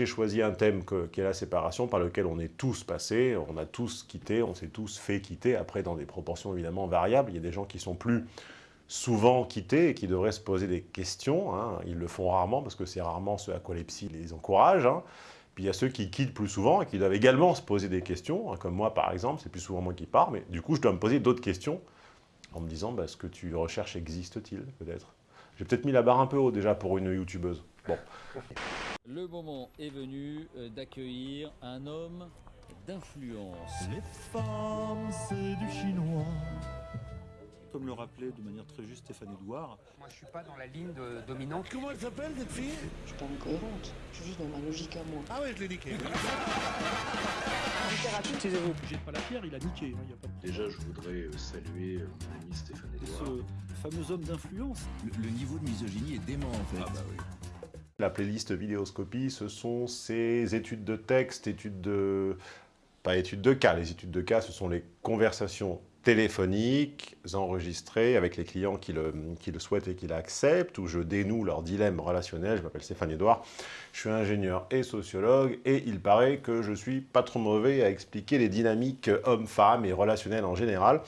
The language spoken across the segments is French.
j'ai choisi un thème qui est la séparation, par lequel on est tous passés, on a tous quitté, on s'est tous fait quitter, après dans des proportions évidemment variables. Il y a des gens qui sont plus souvent quittés et qui devraient se poser des questions. Hein. Ils le font rarement, parce que c'est rarement ce à quoi les psys les encouragent. Hein. Puis il y a ceux qui quittent plus souvent et qui doivent également se poser des questions, hein, comme moi par exemple, c'est plus souvent moi qui pars, mais du coup je dois me poser d'autres questions en me disant bah, ce que tu recherches existe-t-il peut-être? J'ai peut-être mis la barre un peu haut déjà pour une youtubeuse. Bon. Le moment est venu euh, d'accueillir un homme d'influence. Les femmes, c'est du chinois. Comme le rappelait de manière très juste Stéphane Edouard. Moi, je suis pas dans la ligne de dominante. Comment elle s'appelle, cette fille? Je suis pas incohérente. Je suis juste dans ma logique à moi. Ah ouais, je l'ai niqué. Jette pas la pierre, il a niqué. hein, y a pas de... Déjà, je voudrais euh, saluer euh, mon ami Stéphane Edouard. Ce fameux homme d'influence. Le, le niveau de misogynie est dément en fait. Ah bah oui. La playlist Vidéoscopie, ce sont ces études de texte, études de... pas études de cas, les études de cas, ce sont les conversations téléphoniques enregistrées avec les clients qui le, qui le souhaitent et qui l'acceptent, où je dénoue leur dilemme relationnel. Je m'appelle Stéphane Edouard, je suis ingénieur et sociologue, et il paraît que je suis pas trop mauvais à expliquer les dynamiques hommes-femmes et relationnelles en général.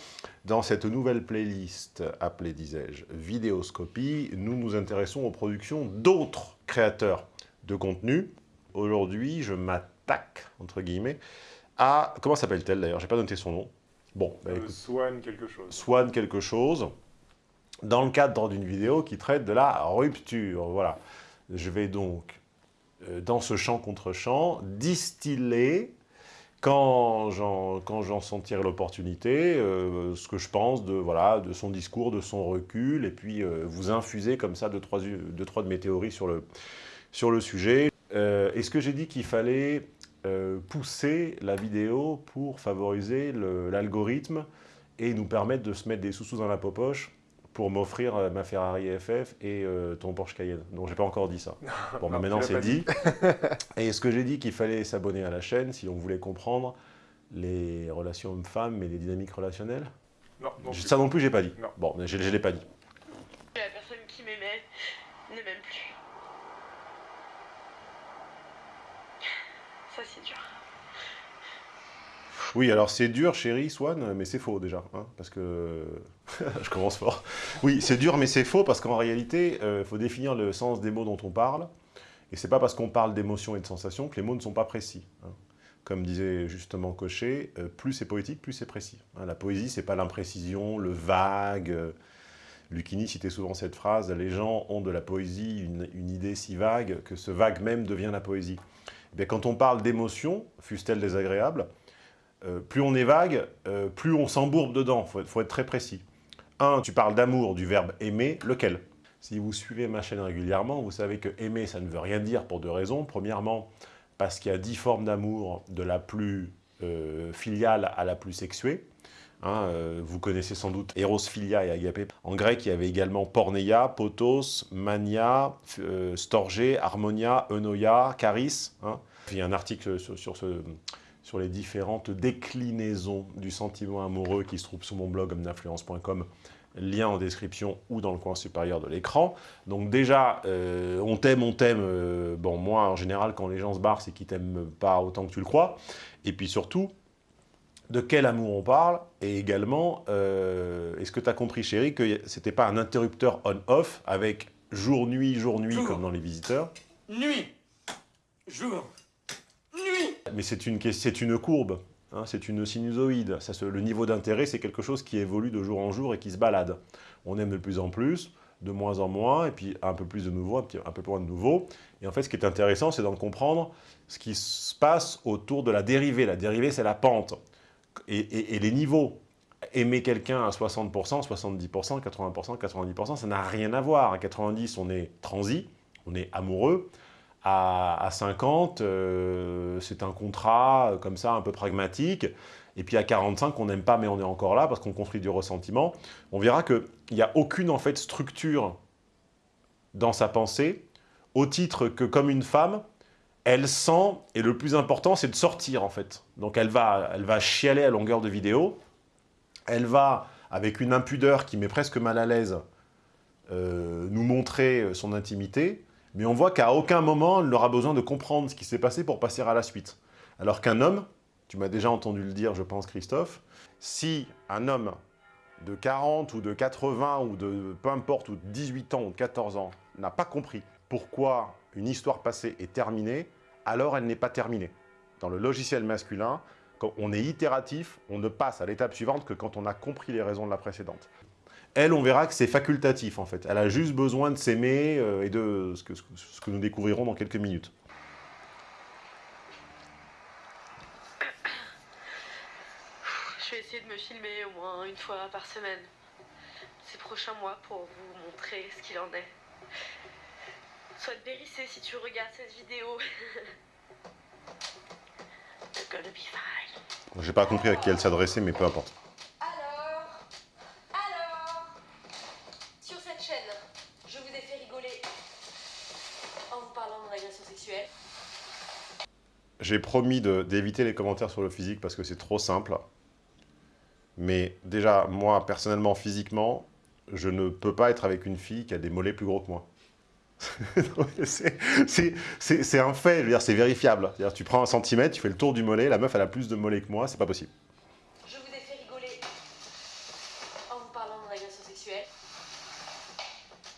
Dans cette nouvelle playlist, appelée, disais-je, Vidéoscopie, nous nous intéressons aux productions d'autres créateurs de contenu. Aujourd'hui, je m'attaque, entre guillemets, à... Comment s'appelle-t-elle d'ailleurs? J'ai pas noté son nom. Bon, bah, Euh, écoute, Swan quelque chose. Swan quelque chose, dans le cadre d'une vidéo qui traite de la rupture. Voilà. Je vais donc, euh, dans ce champ contre champ, distiller, quand j'en quand j'en sentirai l'opportunité, euh, ce que je pense de, voilà, de son discours, de son recul, et puis euh, vous infuser comme ça deux, trois, deux, trois de mes théories sur le, sur le sujet. Euh, Est-ce que j'ai dit qu'il fallait euh, pousser la vidéo pour favoriser l'algorithme et nous permettre de se mettre des sous-sous dans la popoche pour m'offrir euh, ma Ferrari FF et euh, ton Porsche Cayenne. Donc j'ai pas encore dit ça. Bon, bah, Non, maintenant c'est dit. et est-ce que j'ai dit qu'il fallait s'abonner à la chaîne si on voulait comprendre les relations hommes-femmes et les dynamiques relationnelles? Non, non. Ça non plus, j'ai pas dit. Non. Bon, je, je l'ai pas dit. La personne qui m'aimait ne m'aime plus. C'est dur. Oui, alors c'est dur, chérie, Swan, mais c'est faux déjà, hein, parce que... je commence fort. Oui, c'est dur, mais c'est faux, parce qu'en réalité, il faut définir le sens des mots dont on parle, et c'est pas parce qu'on parle d'émotions et de sensations que les mots ne sont pas précis. hein. Comme disait justement Cochet, euh, plus c'est poétique, plus c'est précis. Hein, la poésie, c'est pas l'imprécision, le vague... euh, Lucchini citait souvent cette phrase, les gens ont de la poésie une idée si vague que ce vague même devient la poésie. Quand on parle d'émotions, fussent-elles désagréables, euh, plus on est vague, euh, plus on s'embourbe dedans. Il faut, être- faut être très précis. Un, tu parles d'amour, du verbe aimer, lequel? Si vous suivez ma chaîne régulièrement, vous savez que aimer, ça ne veut rien dire pour deux raisons. Premièrement, parce qu'il y a dix formes d'amour, de la plus euh, filiale à la plus sexuée. Hein, euh, vous connaissez sans doute Eros, Philia et Agapé. En grec, il y avait également Porneia, Potos, Mania, euh, Storgé, Harmonia, Eunoia, Charis. hein. Il y a un article sur, les différentes déclinaisons du sentiment amoureux qui se trouve sur mon blog homdinfluence.com, lien en description ou dans le coin supérieur de l'écran. Donc déjà, euh, on t'aime, on t'aime. euh, bon, moi, en général, quand les gens se barrent, c'est qu'ils t'aiment pas autant que tu le crois. Et puis surtout, de quel amour on parle, et également, euh, est-ce que tu as compris, chérie, que c'était pas un interrupteur on-off avec jour-nuit, jour-nuit, Jour. comme dans Les Visiteurs, Nuit. Jour. Nuit. mais c'est une, une courbe, hein, c'est une sinusoïde. Ça se- le niveau d'intérêt, c'est quelque chose qui évolue de jour en jour et qui se balade. On aime de plus en plus, de moins en moins, et puis un peu plus de nouveau, un, petit- un peu moins de nouveau. Et en fait, ce qui est intéressant, c'est d'en comprendre ce qui se passe autour de la dérivée. La dérivée, c'est la pente. Et, les niveaux. Aimer quelqu'un à 60%, 70%, 80%, 90%, ça n'a rien à voir. À 90, on est transi, on est amoureux. À, à 50, euh, c'est un contrat euh, comme ça, un peu pragmatique. Et puis à 45, on n'aime pas, mais on est encore là parce qu'on construit du ressentiment. On verra qu'il n'y a aucune en fait structure dans sa pensée, au titre que comme une femme, elle sent, et le plus important, c'est de sortir en fait. Donc elle va, elle va chialer à longueur de vidéo, elle va, avec une impudeur qui met presque mal à l'aise, euh, nous montrer son intimité, Mais on voit qu'à aucun moment, elle n'aura besoin de comprendre ce qui s'est passé pour passer à la suite. Alors qu'un homme, tu m'as déjà entendu le dire, je pense, Christophe, si un homme de 40 ou de 80 ou de peu importe, ou de 18 ans ou de 14 ans, n'a pas compris pourquoi une histoire passée est terminée, alors elle n'est pas terminée. Dans le logiciel masculin, quand on est itératif, on ne passe à l'étape suivante que quand on a compris les raisons de la précédente. Elle, on verra que c'est facultatif, en fait. Elle a juste besoin de s'aimer euh, et de ce que, ce que nous découvrirons dans quelques minutes. Je vais essayer de me filmer au moins une fois par semaine. Ces prochains mois pour vous montrer ce qu'il en est. Sois vérissé si tu regardes cette vidéo. J'ai pas compris à qui elle s'adressait, mais peu importe. Alors Alors Sur cette chaîne, je vous ai fait rigoler en vous parlant de mon agression sexuelle. J'ai promis d'éviter les commentaires sur le physique parce que c'est trop simple. Mais déjà, moi, personnellement, physiquement, je ne peux pas être avec une fille qui a des mollets plus gros que moi. C'est- un fait, c'est vérifiable. Tu prends un centimètre, tu fais le tour du mollet, la meuf, elle a plus de mollets que moi, c'est pas possible. Je vous ai fait rigoler en vous parlant de mon agression sexuelle.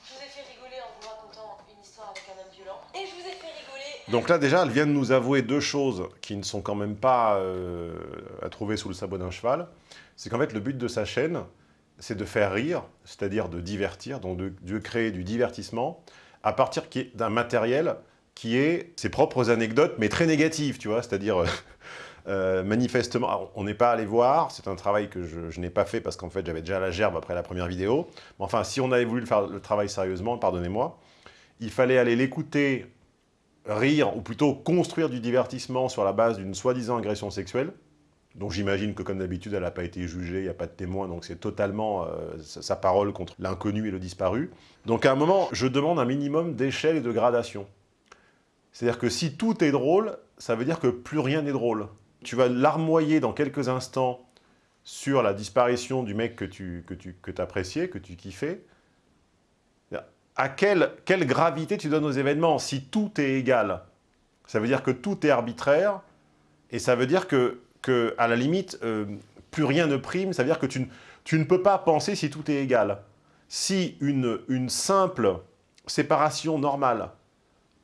Je vous ai fait rigoler en vous racontant une histoire avec un homme violent. Et je vous ai fait rigoler Donc là, déjà, elle vient de nous avouer deux choses qui ne sont quand même pas euh, à trouver sous le sabot d'un cheval. C'est qu'en fait, le but de sa chaîne, c'est de faire rire, c'est-à-dire de divertir, donc de, de créer du divertissement, à partir d'un matériel qui est ses propres anecdotes, mais très négatives, tu vois, c'est-à-dire... euh, euh, manifestement, on n'est pas allé voir, c'est un travail que je, je n'ai pas fait parce qu'en fait j'avais déjà la gerbe après la première vidéo. Mais enfin, si on avait voulu faire le travail sérieusement, pardonnez-moi, il fallait aller l'écouter rire, ou plutôt construire du divertissement sur la base d'une soi-disant agression sexuelle, donc j'imagine que comme d'habitude, elle n'a pas été jugée, il n'y a pas de témoin, donc c'est totalement euh, sa, sa parole contre l'inconnu et le disparu. Donc à un moment, je demande un minimum d'échelle et de gradation. C'est-à-dire que si tout est drôle, ça veut dire que plus rien n'est drôle. Tu vas larmoyer dans quelques instants sur la disparition du mec que tu que tu, que appréciais, que tu kiffais. À quelle, quelle gravité tu donnes aux événements Si tout est égal, ça veut dire que tout est arbitraire, et ça veut dire que, que à la limite, euh, plus rien ne prime, ça veut dire que tu, ne- tu ne peux pas penser si tout est égal. Si une, une simple séparation normale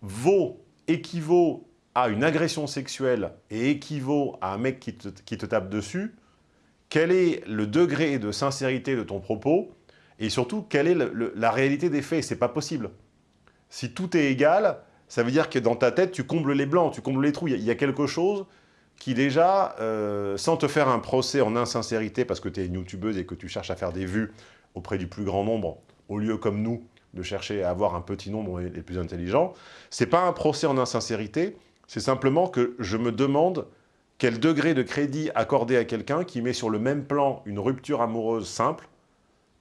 vaut, équivaut à une agression sexuelle et équivaut à un mec qui te, qui te tape dessus, quel est le degré de sincérité de ton propos et surtout, quelle est la réalité des faits? C'est pas possible. Si tout est égal, ça veut dire que dans ta tête, tu combles les blancs, tu combles les trous. Il y, a quelque chose qui déjà, euh, sans te faire un procès en insincérité parce que tu es une youtubeuse et que tu cherches à faire des vues auprès du plus grand nombre, au lieu comme nous de chercher à avoir un petit nombre les plus intelligents, c'est pas un procès en insincérité, c'est simplement que je me demande quel degré de crédit accorder à quelqu'un qui met sur le même plan une rupture amoureuse simple,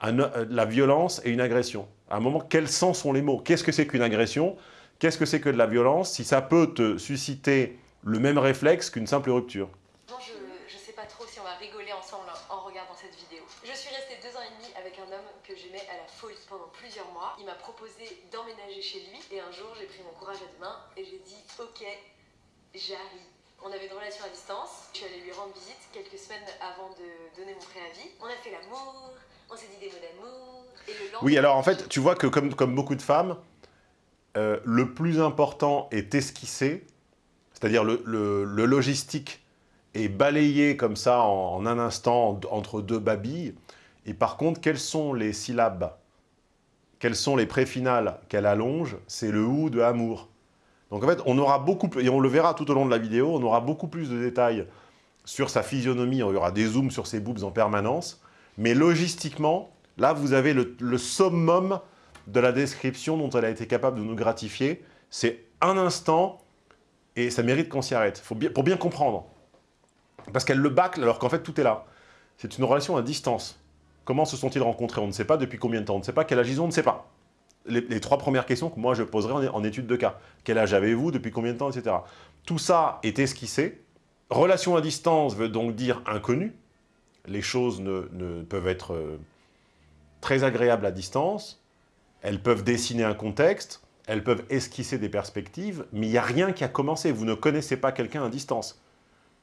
euh, la violence et une agression. À un moment, quels sens sont les mots? Qu'est-ce que c'est qu'une agression? Qu'est-ce que c'est que de la violence? Si ça peut te susciter le même réflexe qu'une simple rupture. Non, je, je sais pas trop si on va rigoler ensemble en regardant cette vidéo. Je suis restée deux ans et demi avec un homme que j'aimais à la folie pendant plusieurs mois. Il m'a proposé d'emménager chez lui et un jour j'ai pris mon courage à deux mains et j'ai dit ok, j'arrive. On avait une relation à distance. Je suis allée lui rendre visite quelques semaines avant de donner mon préavis. On a fait l'amour, on s'est dit des mots d'amour. Et le lendemain, Oui, alors en fait, tu vois que comme, comme beaucoup de femmes, euh, le plus important est esquissé, c'est-à-dire le, logistique est balayé comme ça en, un instant en- entre deux babilles. Et par contre, quelles sont les syllabes? Quelles sont les préfinales qu'elle allonge? C'est le ou de amour. Donc en fait, on aura beaucoup, et on le verra tout au long de la vidéo, on aura beaucoup plus de détails sur sa physionomie, il y aura des zooms sur ses boobs en permanence, mais logistiquement, là vous avez le, le summum de la description dont elle a été capable de nous gratifier. C'est un instant, et ça mérite qu'on s'y arrête, Faut bien, pour bien comprendre. Parce qu'elle le bâcle alors qu'en fait tout est là. C'est une relation à distance. Comment se sont-ils rencontrés? On ne sait pas. Depuis combien de temps On ne sait pas. Quel âge ils ont On ne sait pas. Les, trois premières questions que moi je poserai en, étude de cas. Quel âge avez-vous? Depuis combien de temps? Etc. Tout ça est esquissé. Relation à distance veut donc dire inconnu. Les choses ne, ne peuvent être euh, très agréables à distance. Elles peuvent dessiner un contexte. Elles peuvent esquisser des perspectives, mais il n'y a rien qui a commencé. Vous ne connaissez pas quelqu'un à distance.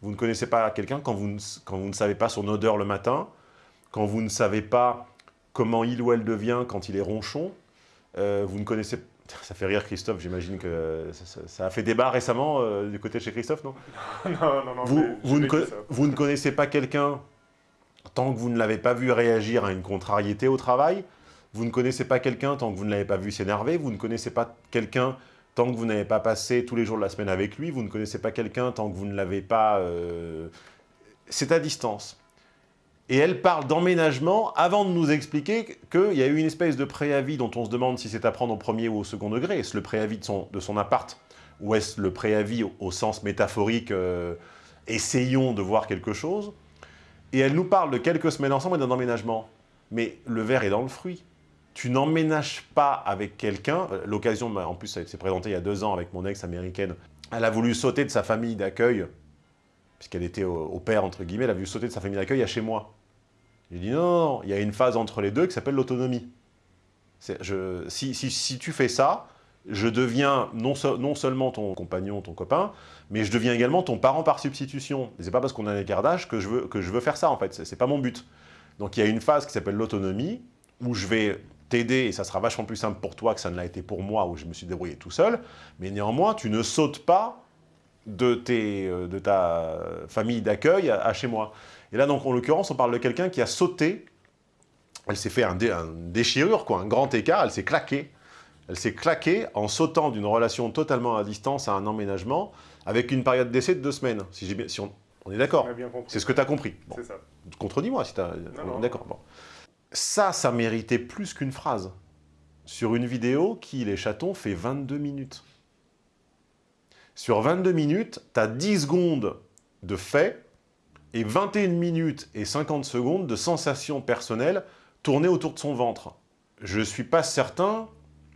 Vous ne connaissez pas quelqu'un quand, vous ne- quand vous ne savez pas son odeur le matin, quand vous ne savez pas comment il ou elle devient quand il est ronchon. Euh, vous ne connaissez... Ça fait rire Christophe, j'imagine que ça, ça- ça a fait débat récemment euh, du côté de chez Christophe, non? Non, non, non. ne vous ne connaissez pas quelqu'un tant que vous ne l'avez pas vu réagir à une contrariété au travail? Vous ne connaissez pas quelqu'un tant que vous ne l'avez pas vu s'énerver. Vous ne connaissez pas quelqu'un tant que vous n'avez pas passé tous les jours de la semaine avec lui. Vous ne connaissez pas quelqu'un tant que vous ne l'avez pas... euh, C'est à distance. Et elle parle d'emménagement avant de nous expliquer qu'il y a eu une espèce de préavis dont on se demande si c'est à prendre au premier ou au second degré. Est-ce le préavis de son, de appart ou est-ce le préavis au, au sens métaphorique euh, essayons de voir quelque chose Et elle nous parle de quelques semaines ensemble et d'un emménagement. Mais le verre est dans le fruit. Tu n'emménages pas avec quelqu'un. L'occasion, bah, en plus, ça s'est présenté il y a deux ans avec mon ex américaine. Elle a voulu sauter de sa famille d'accueil, puisqu'elle était au, père, entre guillemets, elle a voulu sauter de sa famille d'accueil à chez moi. J'ai dit non, non, il y a une phase entre les deux qui s'appelle l'autonomie. Si, si, si tu fais ça, je deviens non, non seulement ton compagnon, ton copain, mais je deviens également ton parent par substitution. Et C'est pas parce qu'on a un écart d'âge que, je veux- que je veux faire ça, en fait. C'est pas mon but. Donc il y a une phase qui s'appelle l'autonomie, où je vais t'aider, et ça sera vachement plus simple pour toi que ça ne l'a été pour moi, où je me suis débrouillé tout seul. Mais néanmoins, tu ne sautes pas de, tes, euh, de ta famille d'accueil à, à chez moi. Et là, donc, en l'occurrence, on parle de quelqu'un qui a sauté, elle s'est fait un, dé- un déchirure, quoi, un grand écart, elle s'est claquée. Elle s'est claquée en sautant d'une relation totalement à distance à un emménagement, avec une période d'essai de deux semaines. Si, j'ai bien- si on, on est d'accord. C'est ce que tu as compris. Bon. C'est ça. Contredis-moi si tu as... D'accord, bon. Ça, ça méritait plus qu'une phrase. Sur une vidéo qui, les chatons, fait 22 minutes. Sur 22 minutes, tu as 10 secondes de faits et 21 minutes et 50 secondes de sensations personnelles tournées autour de son ventre. Je ne suis pas certain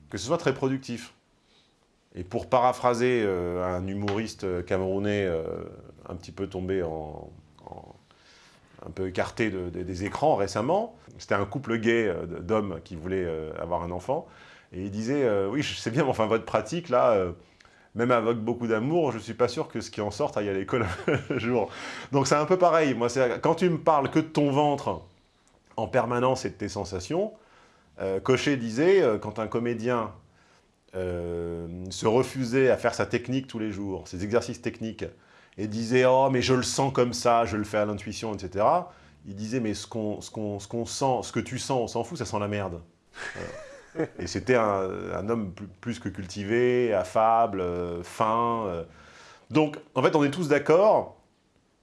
que ce soit très productif. Et pour paraphraser euh, un humoriste euh, camerounais euh, un petit peu tombé en- un peu écarté de- de- des écrans récemment, c'était un couple gay euh, d'hommes qui voulaient euh, avoir un enfant, et il disait euh, Oui, je sais bien, mais enfin, votre pratique, là, même avec beaucoup d'amour, je ne suis pas sûr que ce qui en sorte aille à l'école un jour. Donc c'est un peu pareil. Moi, quand tu me parles que de ton ventre en permanence et de tes sensations, Cochet disait, quand un comédien se refusait à faire sa technique tous les jours, ses exercices techniques, et disait « Oh, mais je le sens comme ça, je le fais à l'intuition, etc. » Il disait « Mais ce qu'on ce qu'on sent, ce que tu sens, on s'en fout, ça sent la merde. Et c'était un, homme plus, que cultivé, affable, euh, fin. euh. Donc, en fait, on est tous d'accord,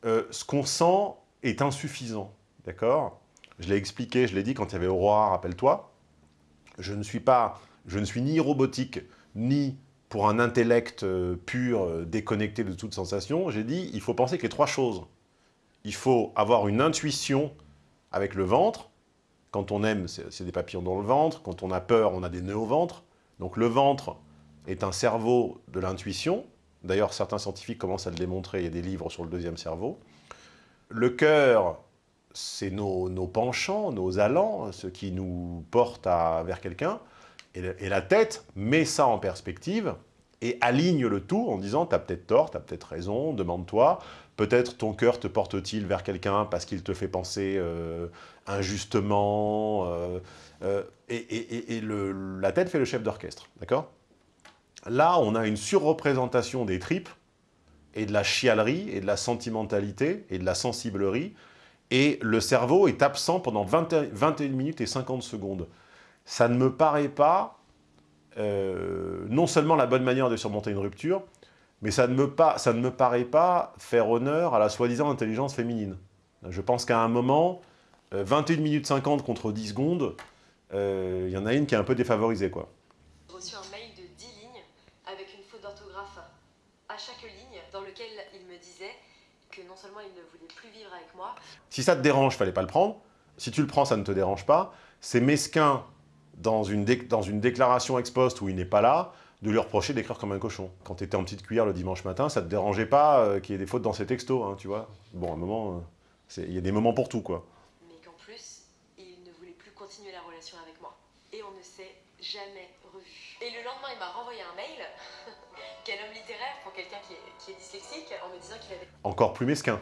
euh, ce qu'on sent est insuffisant, d'accord? Je l'ai expliqué, je l'ai dit quand il y avait Aurora, rappelle-toi. Je ne suis pas, je ne suis ni robotique, ni pour un intellect euh, pur, euh, déconnecté de toute sensation. J'ai dit, il faut penser que les trois choses. Il faut avoir une intuition avec le ventre. Quand on aime, c'est des papillons dans le ventre. Quand on a peur, on a des nœuds au ventre. Donc le ventre est un cerveau de l'intuition. D'ailleurs, certains scientifiques commencent à le démontrer. Il y a des livres sur le deuxième cerveau. Le cœur, c'est nos, penchants, nos allants, ce qui nous porte vers quelqu'un. Et, la tête met ça en perspective et aligne le tout en disant « t'as peut-être tort, t'as peut-être raison, demande-toi, peut-être ton cœur te porte-t-il vers quelqu'un parce qu'il te fait penser euh, injustement euh, euh, Et, la tête fait le chef d'orchestre, d'accord? Là, on a une surreprésentation des tripes et de la chialerie et de la sentimentalité et de la sensiblerie et le cerveau est absent pendant 20 21 minutes et 50 secondes. Ça ne me paraît pas euh, non seulement la bonne manière de surmonter une rupture, mais ça ne me, pas, ça ne me paraît pas faire honneur à la soi-disant intelligence féminine. Je pense qu'à un moment, euh, 21 minutes 50 contre 10 secondes, euh, il y en a une qui est un peu défavorisée, quoi. J'ai reçu un mail de 10 lignes avec une faute d'orthographe à chaque ligne dans lequel il me disait que non seulement il ne voulait plus vivre avec moi, Si ça te dérange, fallait pas le prendre. Si tu le prends, ça ne te dérange pas. C'est mesquin, dans une, dans une déclaration ex post où il n'est pas là, de lui reprocher d'écrire comme un cochon. Quand tu étais en petite cuillère le dimanche matin, ça te dérangeait pas euh, qu'il y ait des fautes dans ses textos, hein, tu vois. Bon, à un moment, euh, il y a des moments pour tout, quoi. mais qu'en plus, il ne voulait plus continuer la relation avec moi. Et on ne s'est jamais revu. Et le lendemain, il m'a renvoyé un mail, quel homme littéraire pour quelqu'un qui, est- qui est dyslexique, en me disant qu'il avait Encore plus mesquin.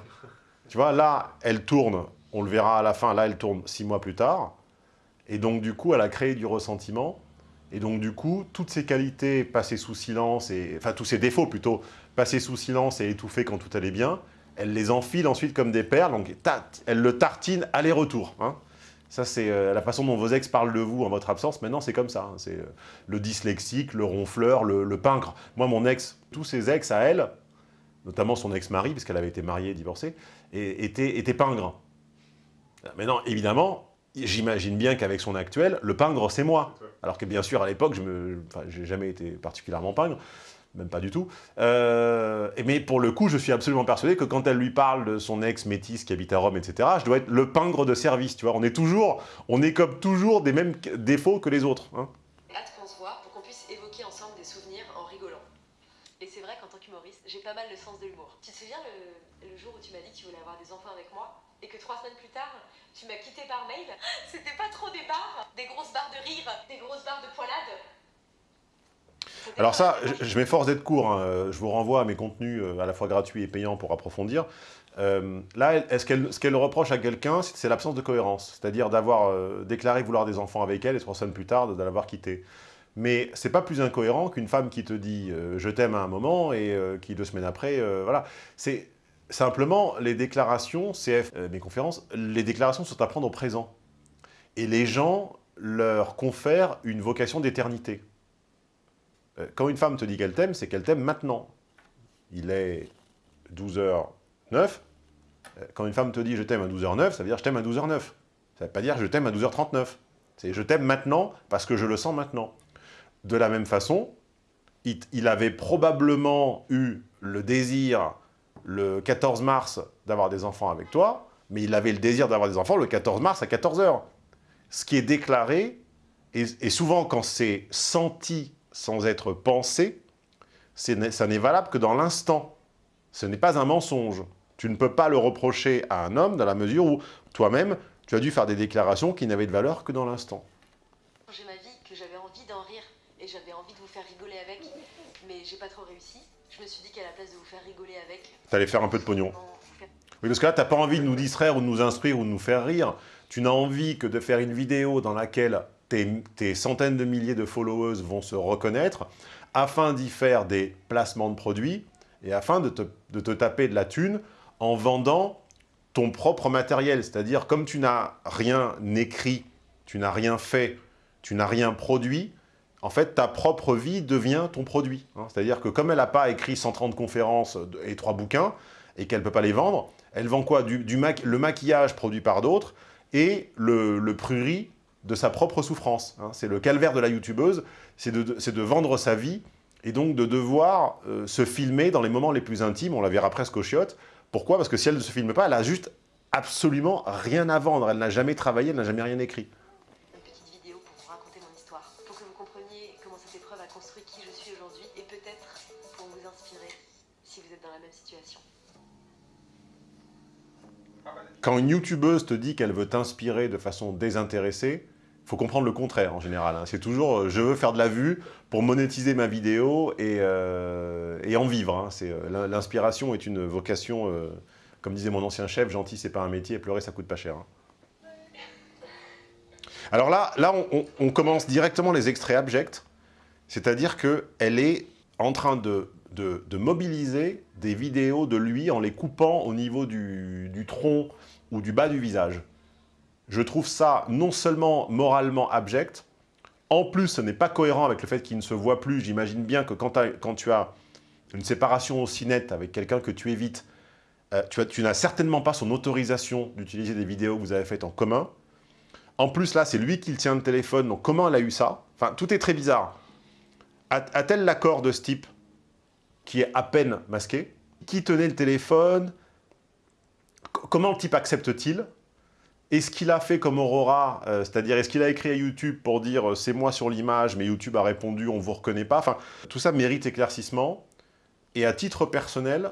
Tu vois, là, elle tourne, on le verra à la fin, là, elle tourne six mois plus tard. Et donc, du coup, elle a créé du ressentiment. Et donc, du coup, toutes ses qualités passées sous silence, et, enfin, tous ses défauts plutôt, passés sous silence et étouffés quand tout allait bien, elle les enfile ensuite comme des perles, donc elle le tartine aller-retour. hein. Ça, c'est euh, la façon dont vos ex parlent de vous en votre absence. Maintenant, c'est comme ça. hein. C'est euh, le dyslexique, le ronfleur, le, pingre. Moi, mon ex, tous ses ex à elle, notamment son ex-mari, parce qu'elle avait été mariée et divorcée, et- étaient, étaient pingres. Maintenant, évidemment, j'imagine bien qu'avec son actuel, le pingre, c'est moi. Alors que bien sûr, à l'époque, je j'ai jamais été particulièrement pingre, même pas du tout. Euh, mais pour le coup, je suis absolument persuadé que quand elle lui parle de son ex métis qui habite à Rome, etc., je dois être le pingre de service, tu vois. On est toujours, on comme toujours des mêmes défauts que les autres. hein. hâte qu'on se voit pour qu'on puisse évoquer ensemble des souvenirs en rigolant. Et c'est vrai qu'en tant qu'humoriste, j'ai pas mal le sens de l'humour. Tu te souviens le jour où tu m'as dit que tu voulais avoir des enfants avec moi et que trois semaines plus tard, tu m'as quitté par mail C'était pas trop des barres Des grosses barres de rire Des grosses barres de poilade Alors ça, je, m'efforce d'être court. hein. Euh, Je vous renvoie à mes contenus euh, à la fois gratuits et payants pour approfondir. Euh, là, est-ce qu'elle, ce qu'elle reproche à quelqu'un, c'est l'absence de cohérence. C'est-à-dire d'avoir euh, déclaré vouloir des enfants avec elle et trois semaines plus tard, de l'avoir quitté. Mais c'est pas plus incohérent qu'une femme qui te dit euh, je t'aime à un moment et qui deux semaines après, voilà. C'est simplement les déclarations, CF, euh, mes conférences, les déclarations sont à prendre au présent. Et les gens leur confèrent une vocation d'éternité. Euh, Quand une femme te dit qu'elle t'aime, c'est qu'elle t'aime maintenant. Il est 12h09. Euh, Quand une femme te dit « je t'aime à 12h09 », ça veut dire « je t'aime à 12h09 ». Ça ne veut pas dire « je t'aime à 12h39 ». C'est « je t'aime maintenant parce que je le sens maintenant ». De la même façon, il, il avait probablement eu le désir le 14 mars d'avoir des enfants avec toi, mais il avait le désir d'avoir des enfants le 14 mars à 14h. Ce qui est déclaré, et, souvent quand c'est senti sans être pensé, ça n'est valable que dans l'instant. Ce n'est pas un mensonge. Tu ne peux pas le reprocher à un homme dans la mesure où toi-même, tu as dû faire des déclarations qui n'avaient de valeur que dans l'instant. J'ai ma vie, que j'avais envie d'en rire et j'avais envie de vous faire rigoler avec, mais j'ai pas trop réussi. Je me suis dit qu'à la place de vous faire rigoler avec, Tu allais faire un peu de pognon. Oui, parce que là, tu n'as pas envie de nous distraire ou de nous instruire ou de nous faire rire. Tu n'as envie que de faire une vidéo dans laquelle tes, tes centaines de milliers de followers vont se reconnaître, afin d'y faire des placements de produits et afin de te, de te taper de la thune en vendant ton propre matériel. C'est-à-dire, comme tu n'as rien écrit, tu n'as rien fait, tu n'as rien produit, en fait, ta propre vie devient ton produit. hein. C'est-à-dire que comme elle n'a pas écrit 130 conférences et trois bouquins, et qu'elle ne peut pas les vendre, elle vend quoi? Du, Le maquillage produit par d'autres et le, le prurit de sa propre souffrance. hein. C'est le calvaire de la youtubeuse, c'est de, vendre sa vie et donc de devoir euh, se filmer dans les moments les plus intimes, on la verra presque aux chiottes. Pourquoi? Parce que si elle ne se filme pas, elle a juste absolument rien à vendre. Elle n'a jamais travaillé, elle n'a jamais rien écrit. Quand une youtubeuse te dit qu'elle veut t'inspirer de façon désintéressée, il faut comprendre le contraire en général. hein. C'est toujours euh, je veux faire de la vue pour monétiser ma vidéo et, euh, et en vivre. hein. Euh, l'in- L'inspiration est une vocation, comme disait mon ancien chef, gentil c'est pas un métier, pleurer ça coûte pas cher. hein. Alors là, là on commence directement les extraits abjects, c'est-à-dire qu'elle est en train de, de- de mobiliser des vidéos de lui en les coupant au niveau du, du tronc ou du bas du visage. Je trouve ça non seulement moralement abject, en plus ce n'est pas cohérent avec le fait qu'il ne se voit plus. J'imagine bien que quand, tu as une séparation aussi nette avec quelqu'un que tu évites, euh, tu, as- tu n'as certainement pas son autorisation d'utiliser des vidéos que vous avez faites en commun. En plus là, c'est lui qui tient le téléphone, donc comment elle a eu ça? Enfin, tout est très bizarre. A-t-elle l'accord de ce type qui est à peine masqué? Qui tenait le téléphone? Comment le type accepte-t-il? Est-ce qu'il a fait comme Aurora euh, C'est-à-dire, est-ce qu'il a écrit à YouTube pour dire euh, « c'est moi sur l'image, mais YouTube a répondu « on vous reconnaît pas ». Enfin, tout ça mérite éclaircissement. Et à titre personnel,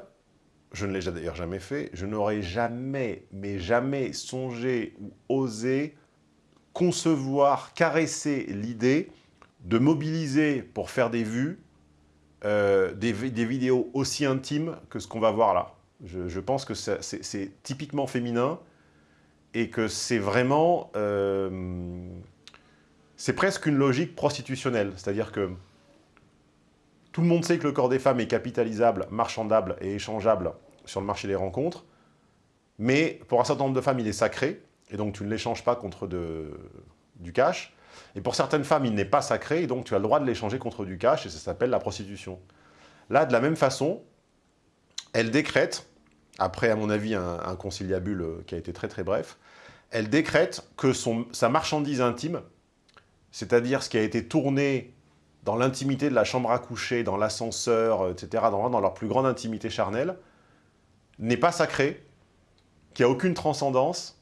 je ne l'ai d'ailleurs jamais fait, je n'aurais jamais, mais jamais songé ou osé concevoir, caresser l'idée de mobiliser pour faire des vues euh, des, vidéos aussi intimes que ce qu'on va voir là. Je, pense que c'est typiquement féminin et que c'est vraiment... Euh, c'est presque une logique prostitutionnelle. C'est-à-dire que tout le monde sait que le corps des femmes est capitalisable, marchandable et échangeable sur le marché des rencontres. Mais pour un certain nombre de femmes, il est sacré. Et donc, tu ne l'échanges pas contre du cash. Et pour certaines femmes, il n'est pas sacré, et donc tu as le droit de l'échanger contre du cash, et ça s'appelle la prostitution. Là, de la même façon, elle décrète, après, à mon avis, un, conciliabule euh, qui a été très très bref, elle décrète que sa marchandise intime, c'est-à-dire ce qui a été tourné dans l'intimité de la chambre à coucher, dans l'ascenseur, etc., dans, dans leur plus grande intimité charnelle, n'est pas sacré, qu'il n'y a aucune transcendance,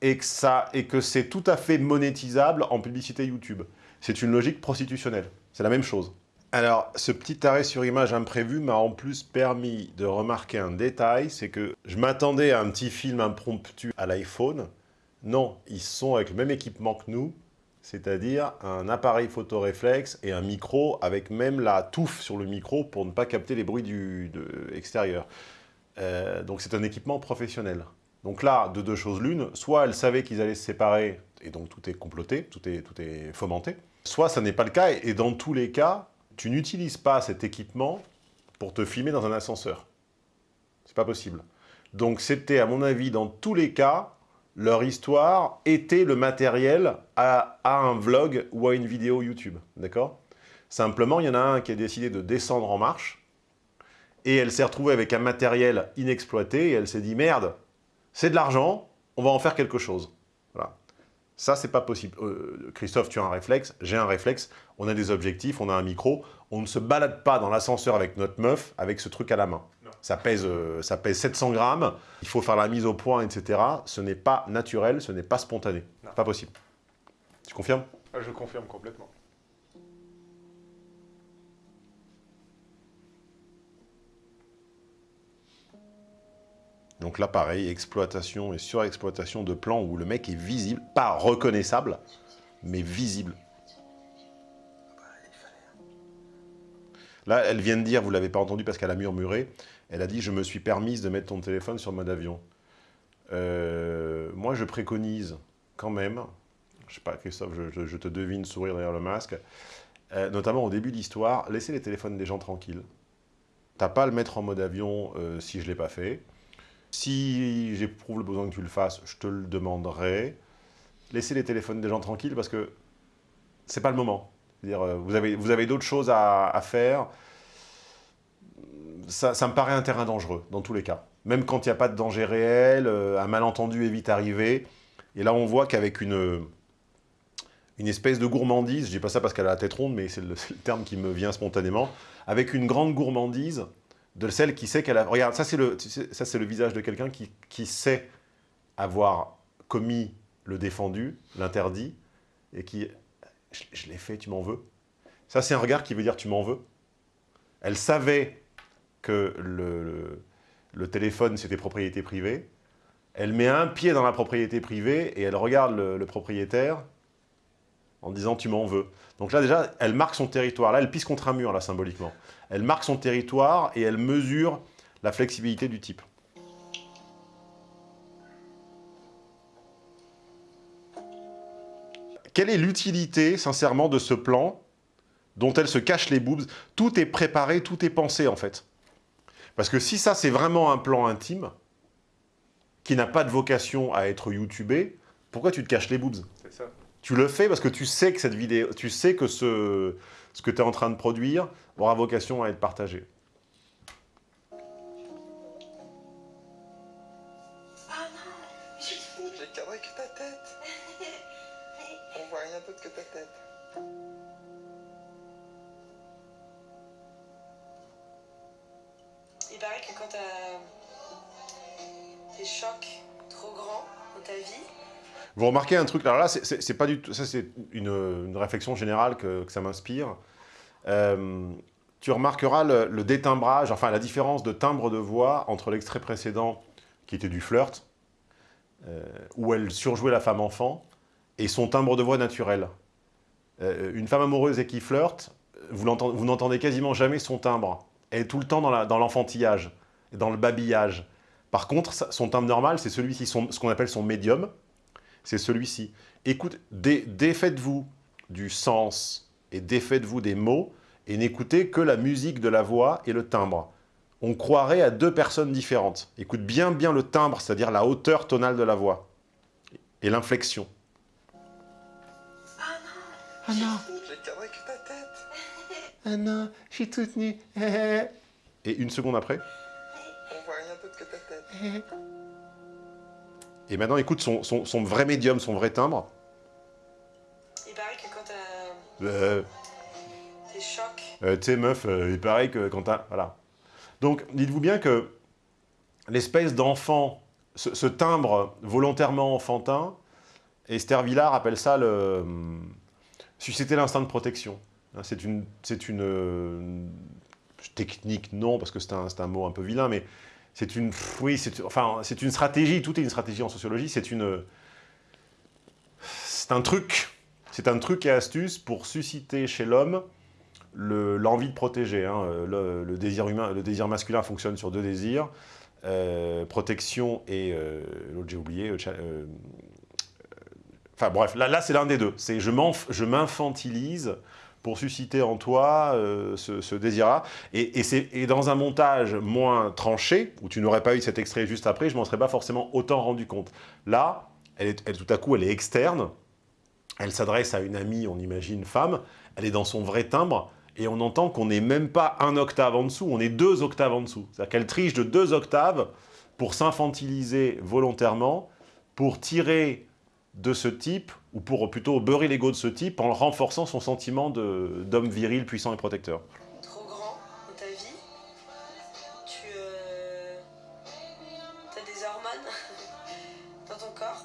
et que, ça, et que c'est tout à fait monétisable en publicité YouTube. C'est une logique prostitutionnelle. C'est la même chose. Alors, ce petit arrêt sur image imprévu m'a en plus permis de remarquer un détail, c'est que je m'attendais à un petit film impromptu à l'iPhone. Non, ils sont avec le même équipement que nous, c'est-à-dire un appareil photo réflexe et un micro avec même la touffe sur le micro pour ne pas capter les bruits du, de, extérieurs. Euh, donc c'est un équipement professionnel. Donc là, de deux choses l'une, soit elle savait qu'ils allaient se séparer, et donc tout est comploté, tout est, tout est fomenté, soit ça n'est pas le cas, et dans tous les cas, tu n'utilises pas cet équipement pour te filmer dans un ascenseur. C'est pas possible. Donc c'était, à mon avis, dans tous les cas, leur histoire était le matériel à, un vlog ou à une vidéo YouTube, d'accord? Simplement, il y en a un qui a décidé de descendre en marche, et elle s'est retrouvée avec un matériel inexploité, et elle s'est dit « Merde, c'est de l'argent, on va en faire quelque chose. Ça, c'est pas possible. Euh, Christophe, tu as un réflexe, j'ai un réflexe, on a des objectifs, on a un micro, on ne se balade pas dans l'ascenseur avec notre meuf avec ce truc à la main. Ça pèse, euh, ça pèse 700 grammes, il faut faire la mise au point, etc. Ce n'est pas naturel, ce n'est pas spontané. Pas possible. Tu confirmes? Ah, Je confirme complètement. Donc là, pareil, exploitation et surexploitation de plans où le mec est visible, pas reconnaissable, mais visible. Là, elle vient de dire, vous ne l'avez pas entendu parce qu'elle a murmuré, elle a dit « je me suis permise de mettre ton téléphone sur mode avion euh, Moi, je préconise quand même, je sais pas, Christophe, je, te devine sourire derrière le masque, euh, notamment au début de l'histoire, laissez les téléphones des gens tranquilles. T'as pas à le mettre en mode avion euh, si je ne l'ai pas fait. Si j'éprouve le besoin que tu le fasses, je te le demanderai. Laissez les téléphones des gens tranquilles parce que c'est pas le moment. Dire, euh, vous avez, vous avez d'autres choses à, faire. Ça, me paraît un terrain dangereux, dans tous les cas. Même quand il n'y a pas de danger réel, euh, un malentendu est vite arrivé. Et là, on voit qu'avec une, une espèce de gourmandise, je dis pas ça parce qu'elle a la tête ronde, mais c'est le terme qui me vient spontanément, avec une grande gourmandise, de celle qui sait qu'elle a... Regarde, ça c'est le, le visage de quelqu'un qui, qui, sait avoir commis le défendu, l'interdit, et qui... Je, l'ai fait, tu m'en veux Ça c'est un regard qui veut dire tu m'en veux. Elle savait que le, le, téléphone c'était propriété privée. Elle met un pied dans la propriété privée et elle regarde le, propriétaire en disant tu m'en veux. Donc là déjà, elle marque son territoire. Là, elle pisse contre un mur, là, symboliquement. Elle marque son territoire et elle mesure la flexibilité du type. Quelle est l'utilité, sincèrement, de ce plan dont elle se cache les boobs? Tout est préparé, tout est pensé, en fait. Parce que si ça, c'est vraiment un plan intime, qui n'a pas de vocation à être youtubé, pourquoi tu te caches les boobs? Tu le fais parce que tu sais que cette vidéo, tu sais que ce, ce que tu es en train de produire aura vocation à être partagé. Ah non, j'ai cadré que ta tête. On voit rien d'autre que ta tête. Il paraît que quand t'as des chocs trop grands dans ta vie, vous remarquez un truc, alors là, c'est pas du tout, ça c'est une, réflexion générale que, ça m'inspire. Euh, tu remarqueras le, détimbrage, enfin la différence de timbre de voix entre l'extrait précédent, qui était du flirt, euh, où elle surjouait la femme enfant, et son timbre de voix naturel. Euh, une femme amoureuse et qui flirte, vous n'entendez quasiment jamais son timbre. Elle est tout le temps dans la- dans l'enfantillage, dans le babillage. Par contre, son timbre normal, c'est celui-ci, ce qu'on appelle son médium, c'est celui-ci. Écoute, dé- défaites-vous du sens et défaites-vous des mots et n'écoutez que la musique de la voix et le timbre. On croirait à deux personnes différentes. Écoute bien bien le timbre, c'est-à-dire la hauteur tonale de la voix et l'inflexion. Je garderai que ta tête. Ah non, je suis toute nue. Et une seconde après. On voit rien d'autre que ta tête. Et maintenant, écoute son, son- son vrai médium, son vrai timbre. Il paraît que quand t'as Euh, des chocs, euh, tu sais, meuf, euh, il paraît que quand t'as... Voilà. Donc, dites-vous bien que l'espèce d'enfant, ce, ce timbre volontairement enfantin, Esther Villard appelle ça le... hum, susciter l'instinct de protection. Hein, C'est une, une euh, technique, non, parce que c'est un, c'est un mot un peu vilain, mais c'est une, oui, enfin, une stratégie. Tout est une stratégie en sociologie. C'est une, c'est un truc, c'est un truc et astuce pour susciter chez l'homme le- l'envie de protéger. hein. Le, désir humain, le désir masculin fonctionne sur deux désirs euh, protection et euh, l'autre j'ai oublié. euh, Enfin bref, là, là c'est l'un des deux. C'est je m'infantilise pour susciter en toi euh, ce, désir-là. Et, et et dans un montage moins tranché, où tu n'aurais pas eu cet extrait juste après, je m'en serais pas forcément autant rendu compte. Là, elle est, elle, tout à coup, elle est externe. Elle s'adresse à une amie, on imagine femme. Elle est dans son vrai timbre. Et on entend qu'on n'est même pas un octave en dessous, on est deux octaves en dessous. C'est-à-dire qu'elle triche de deux octaves pour s'infantiliser volontairement, pour tirer de ce type, ou pour plutôt beurrer l'ego de ce type en renforçant son sentiment de- d'homme viril, puissant et protecteur. trop grand dans ta vie, tu euh, as des hormones dans ton corps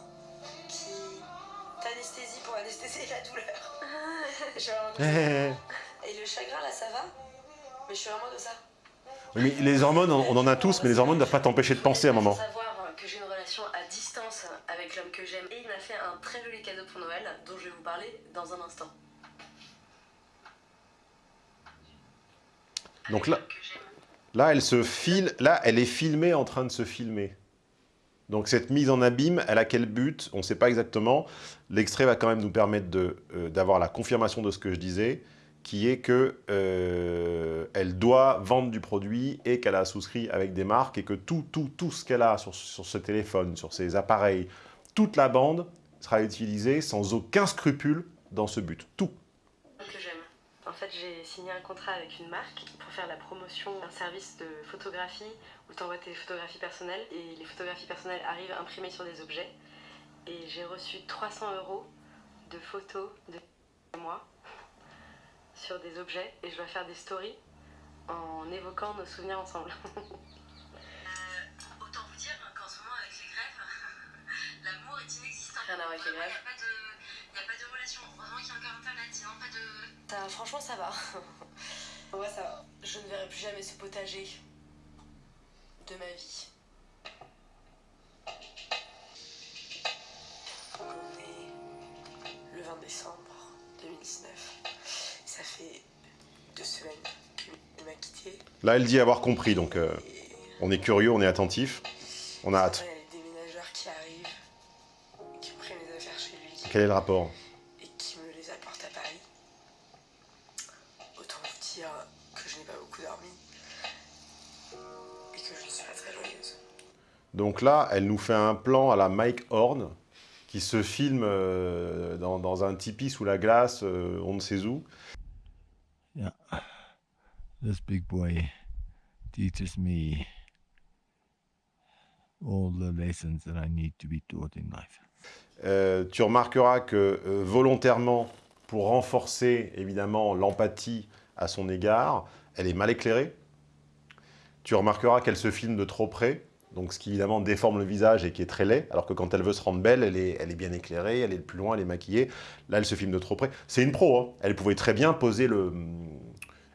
qui t'anesthésient pour anesthésier la douleur. Genre, et le chagrin là ça va? Mais je suis vraiment comme ça. Oui, mais les hormones, on on en a tous, mais les hormones ne doivent pas t'empêcher de penser à un moment. Savoir parler dans un instant. Donc là, là, elle se file, là, elle est filmée en train de se filmer. Donc cette mise en abîme, elle a quel but? On ne sait pas exactement. L'extrait va quand même nous permettre euh, d'avoir la confirmation de ce que je disais, qui est que euh, elle doit vendre du produit et qu'elle a souscrit avec des marques et que tout, tout, tout ce qu'elle a sur, sur ce téléphone, sur ses appareils, toute la bande sera utilisée sans aucun scrupule dans ce but. Tout. que j'aime. En fait, j'ai signé un contrat avec une marque pour faire la promotion d'un service de photographie où tu envoies tes photographies personnelles et les photographies personnelles arrivent imprimées sur des objets. Et j'ai reçu 300 euros de photos de moi sur des objets et je dois faire des stories en évoquant nos souvenirs ensemble. Rien à voir avec les grèves. Il n'y a pas de relation. Heureusement qu'il y a encore Internet, sinon pas de... franchement, ça va. Ouais, ça va. Je ne verrai plus jamais ce potager de ma vie. On est le 20 décembre 2019. Ça fait deux semaines qu'il m'a quitté. Là, elle dit avoir compris, donc euh, on est curieux, on est attentif, on a hâte. Quel est le rapport et qui me les apportent à Paris. Autant vous dire que je n'ai pas beaucoup dormi et que je ne suis pas très joyeuse. Donc là, elle nous fait un plan à la Mike Horn, qui se filme euh, dans, dans un tipi sous la glace, euh, on ne sait où. Yeah. This big boy teaches me all the lessons that I need to be taught in life. Euh, tu remarqueras que euh, volontairement, pour renforcer évidemment l'empathie à son égard, elle est mal éclairée. Tu remarqueras qu'elle se filme de trop près, donc ce qui évidemment déforme le visage et qui est très laid, alors que quand elle veut se rendre belle, elle est, bien éclairée, elle est plus loin, elle est maquillée. Là, elle se filme de trop près. C'est une pro, hein. elle pouvait très bien poser le...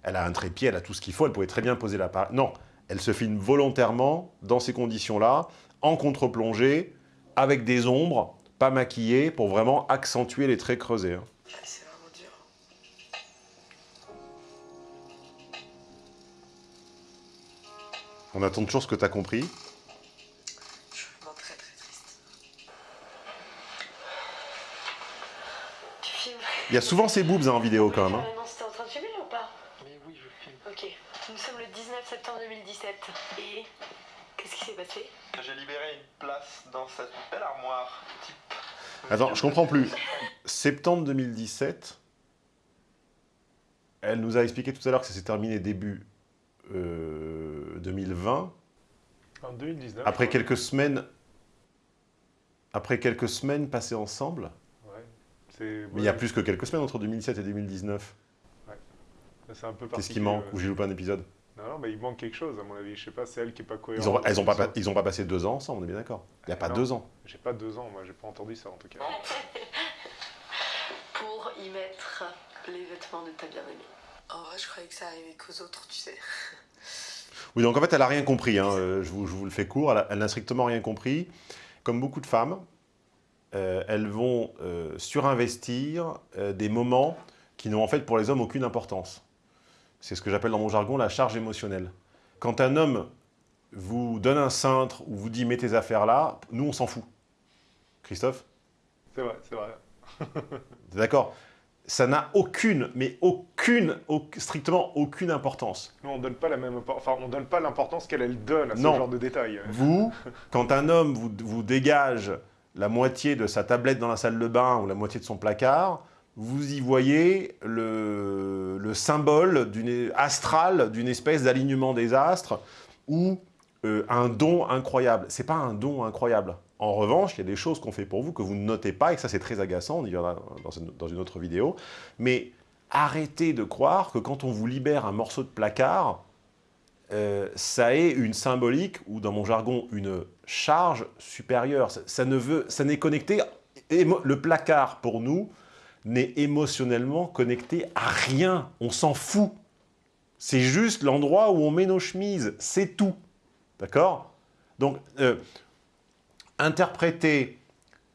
Elle a un trépied, elle a tout ce qu'il faut, elle pouvait très bien poser l'appareil. Non, elle se filme volontairement, dans ces conditions-là, en contre-plongée, avec des ombres, pas maquiller, pour vraiment accentuer les traits creusés. Hein. Ah, On attend toujours ce que tu as compris. Je suis vraiment très très triste. Il y a souvent ces boobs hein, en vidéo quand même. Hein. Attends, je comprends plus. Septembre 2017, elle nous a expliqué tout à l'heure que ça s'est terminé début euh, 2020. En 2019. Après ouais. quelques semaines, après quelques semaines passées ensemble. Ouais. Mais il y a plus que quelques semaines entre 2017 et 2019. C'est un peu Qu'est-ce qui manque ouais. Ou j'ai loupé un épisode? Non, non, mais il manque quelque chose à mon avis. Je sais pas, c'est elle qui est pas cohérente. Ils ont, elles ont pas, ils ont pas passé deux ans ensemble, on est bien d'accord. Il n'y a pas Non. deux ans. J'ai pas deux ans, moi, j'ai pas entendu ça en tout cas. Pour y mettre les vêtements de ta bien-aimée. En vrai, je croyais que ça arrivait qu'aux autres, tu sais. Oui, donc en fait, elle n'a rien compris. hein, euh, je, vous, je vous le fais court. Elle n'a strictement rien compris. Comme beaucoup de femmes, euh, elles vont euh, surinvestir euh, des moments qui n'ont en fait pour les hommes aucune importance. C'est ce que j'appelle dans mon jargon la charge émotionnelle. Quand un homme vous donne un cintre ou vous dit « mets tes affaires là », nous, on s'en fout. Christophe? C'est vrai, c'est vrai. D'accord Ça n'a aucune, mais aucune, au- strictement aucune importance. Nous, on donne pas la même, enfin, on donne pas l'importance qu'elle elle donne à ce Non. genre de détails. Vous, quand un homme vous, vous dégage la moitié de sa tablette dans la salle de bain ou la moitié de son placard, vous y voyez le, le symbole astral d'une espèce d'alignement des astres ou euh, un don incroyable. C'est pas un don incroyable. En revanche, il y a des choses qu'on fait pour vous que vous ne notez pas, et que ça c'est très agaçant, on y verra dans une, autre vidéo. Mais arrêtez de croire que quand on vous libère un morceau de placard, euh, ça ait une symbolique, ou dans mon jargon, une charge supérieure. Ça, ça ne ça n'est connecté, émo- le placard pour nous n'est émotionnellement connecté à rien. On s'en fout. C'est juste l'endroit où on met nos chemises, c'est tout. D'accord? Donc, euh, interpréter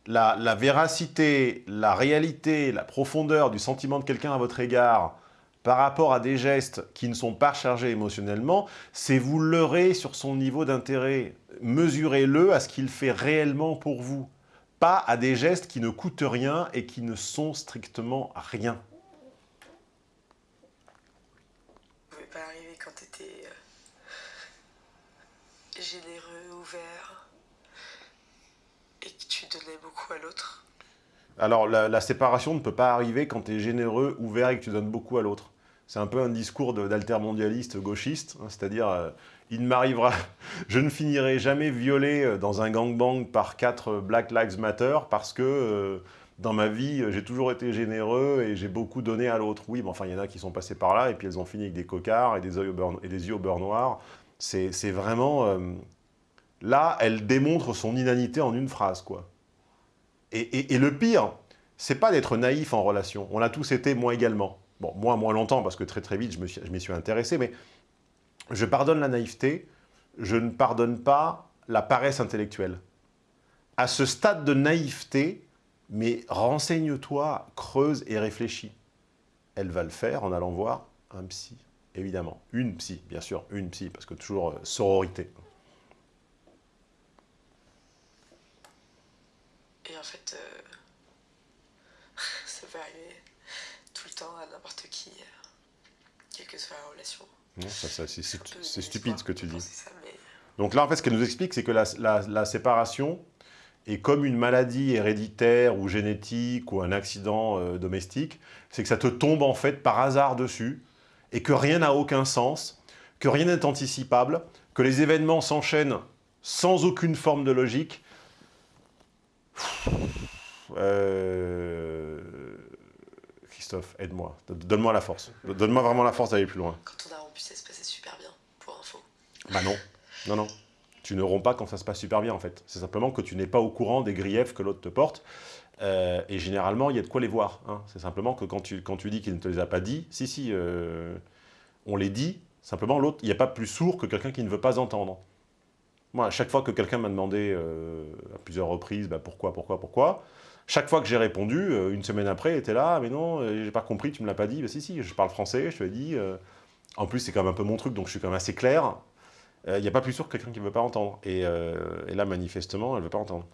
la, la véracité, la réalité, la profondeur du sentiment de quelqu'un à votre égard par rapport à des gestes qui ne sont pas chargés émotionnellement, c'est vous leurrer sur son niveau d'intérêt. Mesurez-le à ce qu'il fait réellement pour vous, pas à des gestes qui ne coûtent rien et qui ne sont strictement rien. Pouvait pas arriver quand t'étais euh, généreux, ouvert, et que tu donnais beaucoup à l'autre. Alors, la, la séparation ne peut pas arriver quand tu es généreux, ouvert et que tu donnes beaucoup à l'autre. C'est un peu un discours d'altermondialiste gauchiste, hein, c'est-à-dire, euh, il ne m'arrivera, je ne finirai jamais violé euh, dans un gangbang par quatre euh, Black Lives Matter parce que euh, dans ma vie, j'ai toujours été généreux et j'ai beaucoup donné à l'autre. Oui, mais enfin, il y en a qui sont passés par là et puis elles ont fini avec des cocards et des, yeux au beurre, noir. C'est vraiment... là, elle démontre son inanité en une phrase, quoi. Et, et- le pire, c'est pas d'être naïf en relation. On l'a tous été, moi également. Bon, moi, moins longtemps, parce que très très vite, je m'y suis intéressé, mais je pardonne la naïveté, je ne pardonne pas la paresse intellectuelle. À ce stade de naïveté, mais renseigne-toi, creuse et réfléchis. Elle va le faire en allant voir un psy, évidemment. Une psy, bien sûr, une psy, parce que toujours euh, sororité. Et en fait, euh, ça peut arriver tout le temps à n'importe qui, euh, quelle que soit la relation. C'est- stupide ce que tu dis. Ça, mais Donc là, en fait, ce qu'elle nous explique, c'est que la, la- la séparation est comme une maladie héréditaire ou génétique ou un accident euh, domestique. C'est que ça te tombe en fait par hasard dessus et que rien n'a aucun sens, que rien n'est anticipable, que les événements s'enchaînent sans aucune forme de logique. Euh, Christophe, aide-moi. Donne-moi la force. Donne-moi vraiment la force d'aller plus loin. quand on a rompu, ça se passait super bien, pour info. Bah non, non, non. Tu ne romps pas quand ça se passe super bien, en fait. C'est simplement que tu n'es pas au courant des griefs que l'autre te porte. Euh, et généralement, il y a de quoi les voir. hein. C'est simplement que quand tu, quand tu dis qu'il ne te les a pas dit, si, si, euh, on les dit, simplement l'autre, il n'y a pas plus sourd que quelqu'un qui ne veut pas entendre. Moi, à chaque fois que quelqu'un m'a demandé euh, à plusieurs reprises, bah, pourquoi, pourquoi, pourquoi, chaque fois que j'ai répondu, euh, une semaine après, était là, mais non, euh, j'ai pas compris, tu me l'as pas dit. Bah, si, si, je parle français, je te l'ai dit. euh. En plus, c'est quand même un peu mon truc, donc je suis quand même assez clair. il n'y a pas plus sûr que quelqu'un qui ne veut pas entendre. Et, et là, manifestement, elle ne veut pas entendre.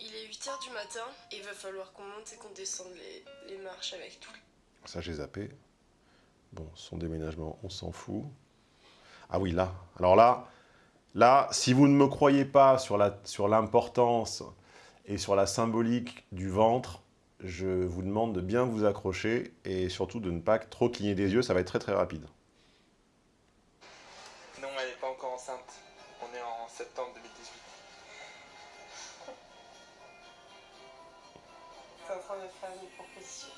Il est 8h du matin et il va falloir qu'on monte et qu'on descende les, les marches avec tout. Ça, j'ai zappé. Bon, son déménagement, on s'en fout. Ah oui, là. Alors là, là, si vous ne me croyez pas sur la- sur l'importance et sur la symbolique du ventre, je vous demande de bien vous accrocher et surtout de ne pas trop cligner des yeux, ça va être très très rapide. Non, elle n'est pas encore enceinte. On est en septembre 2018. T'es en train de faire une proposition.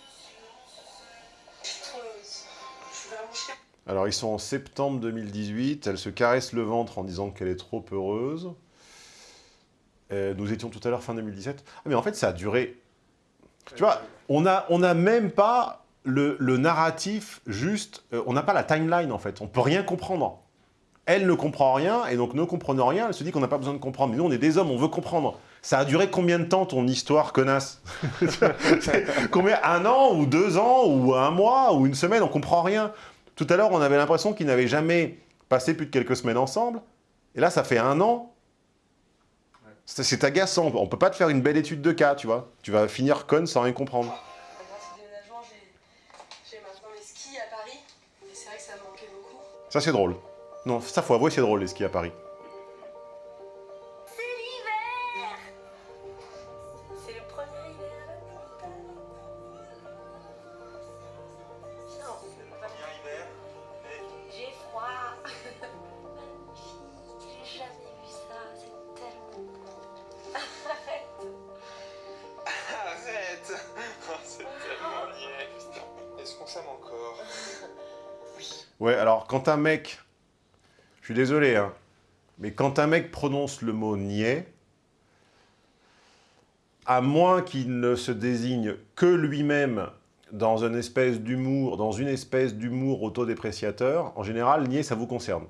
Je suis trop heureuse. Je suis vraiment fière. Alors, ils sont en septembre 2018. Elle se caresse le ventre en disant qu'elle est trop heureuse. Euh, nous étions tout à l'heure fin 2017. Ah, mais en fait, ça a duré... Tu vois, on n'a on a même pas le, le narratif juste... euh, on n'a pas la timeline, en fait. On peut rien comprendre. Elle ne comprend rien, et donc ne comprenant rien, elle se dit qu'on n'a pas besoin de comprendre. Mais nous, on est des hommes, on veut comprendre. Ça a duré combien de temps, ton histoire, connasse Combien Un an, ou deux ans, ou un mois, ou une semaine, on comprend rien. Tout à l'heure, on avait l'impression qu'ils n'avaient jamais passé plus de quelques semaines ensemble. Et là, ça fait un an. C'est agaçant. On peut pas te faire une belle étude de cas, tu vois. Tu vas finir con sans rien comprendre. Grâce au déménagement, j'ai j'ai maintenant les skis à Paris. Et c'est vrai que ça me manquait beaucoup. Ça, c'est drôle. Non, ça, faut avouer, c'est drôle, les skis à Paris. Ouais, alors, quand un mec... Je suis désolé, hein. Mais quand un mec prononce le mot « niais », à moins qu'il ne se désigne que lui-même dans une espèce d'humour, dans une espèce d'humour autodépréciateur, en général, nier, ça vous concerne.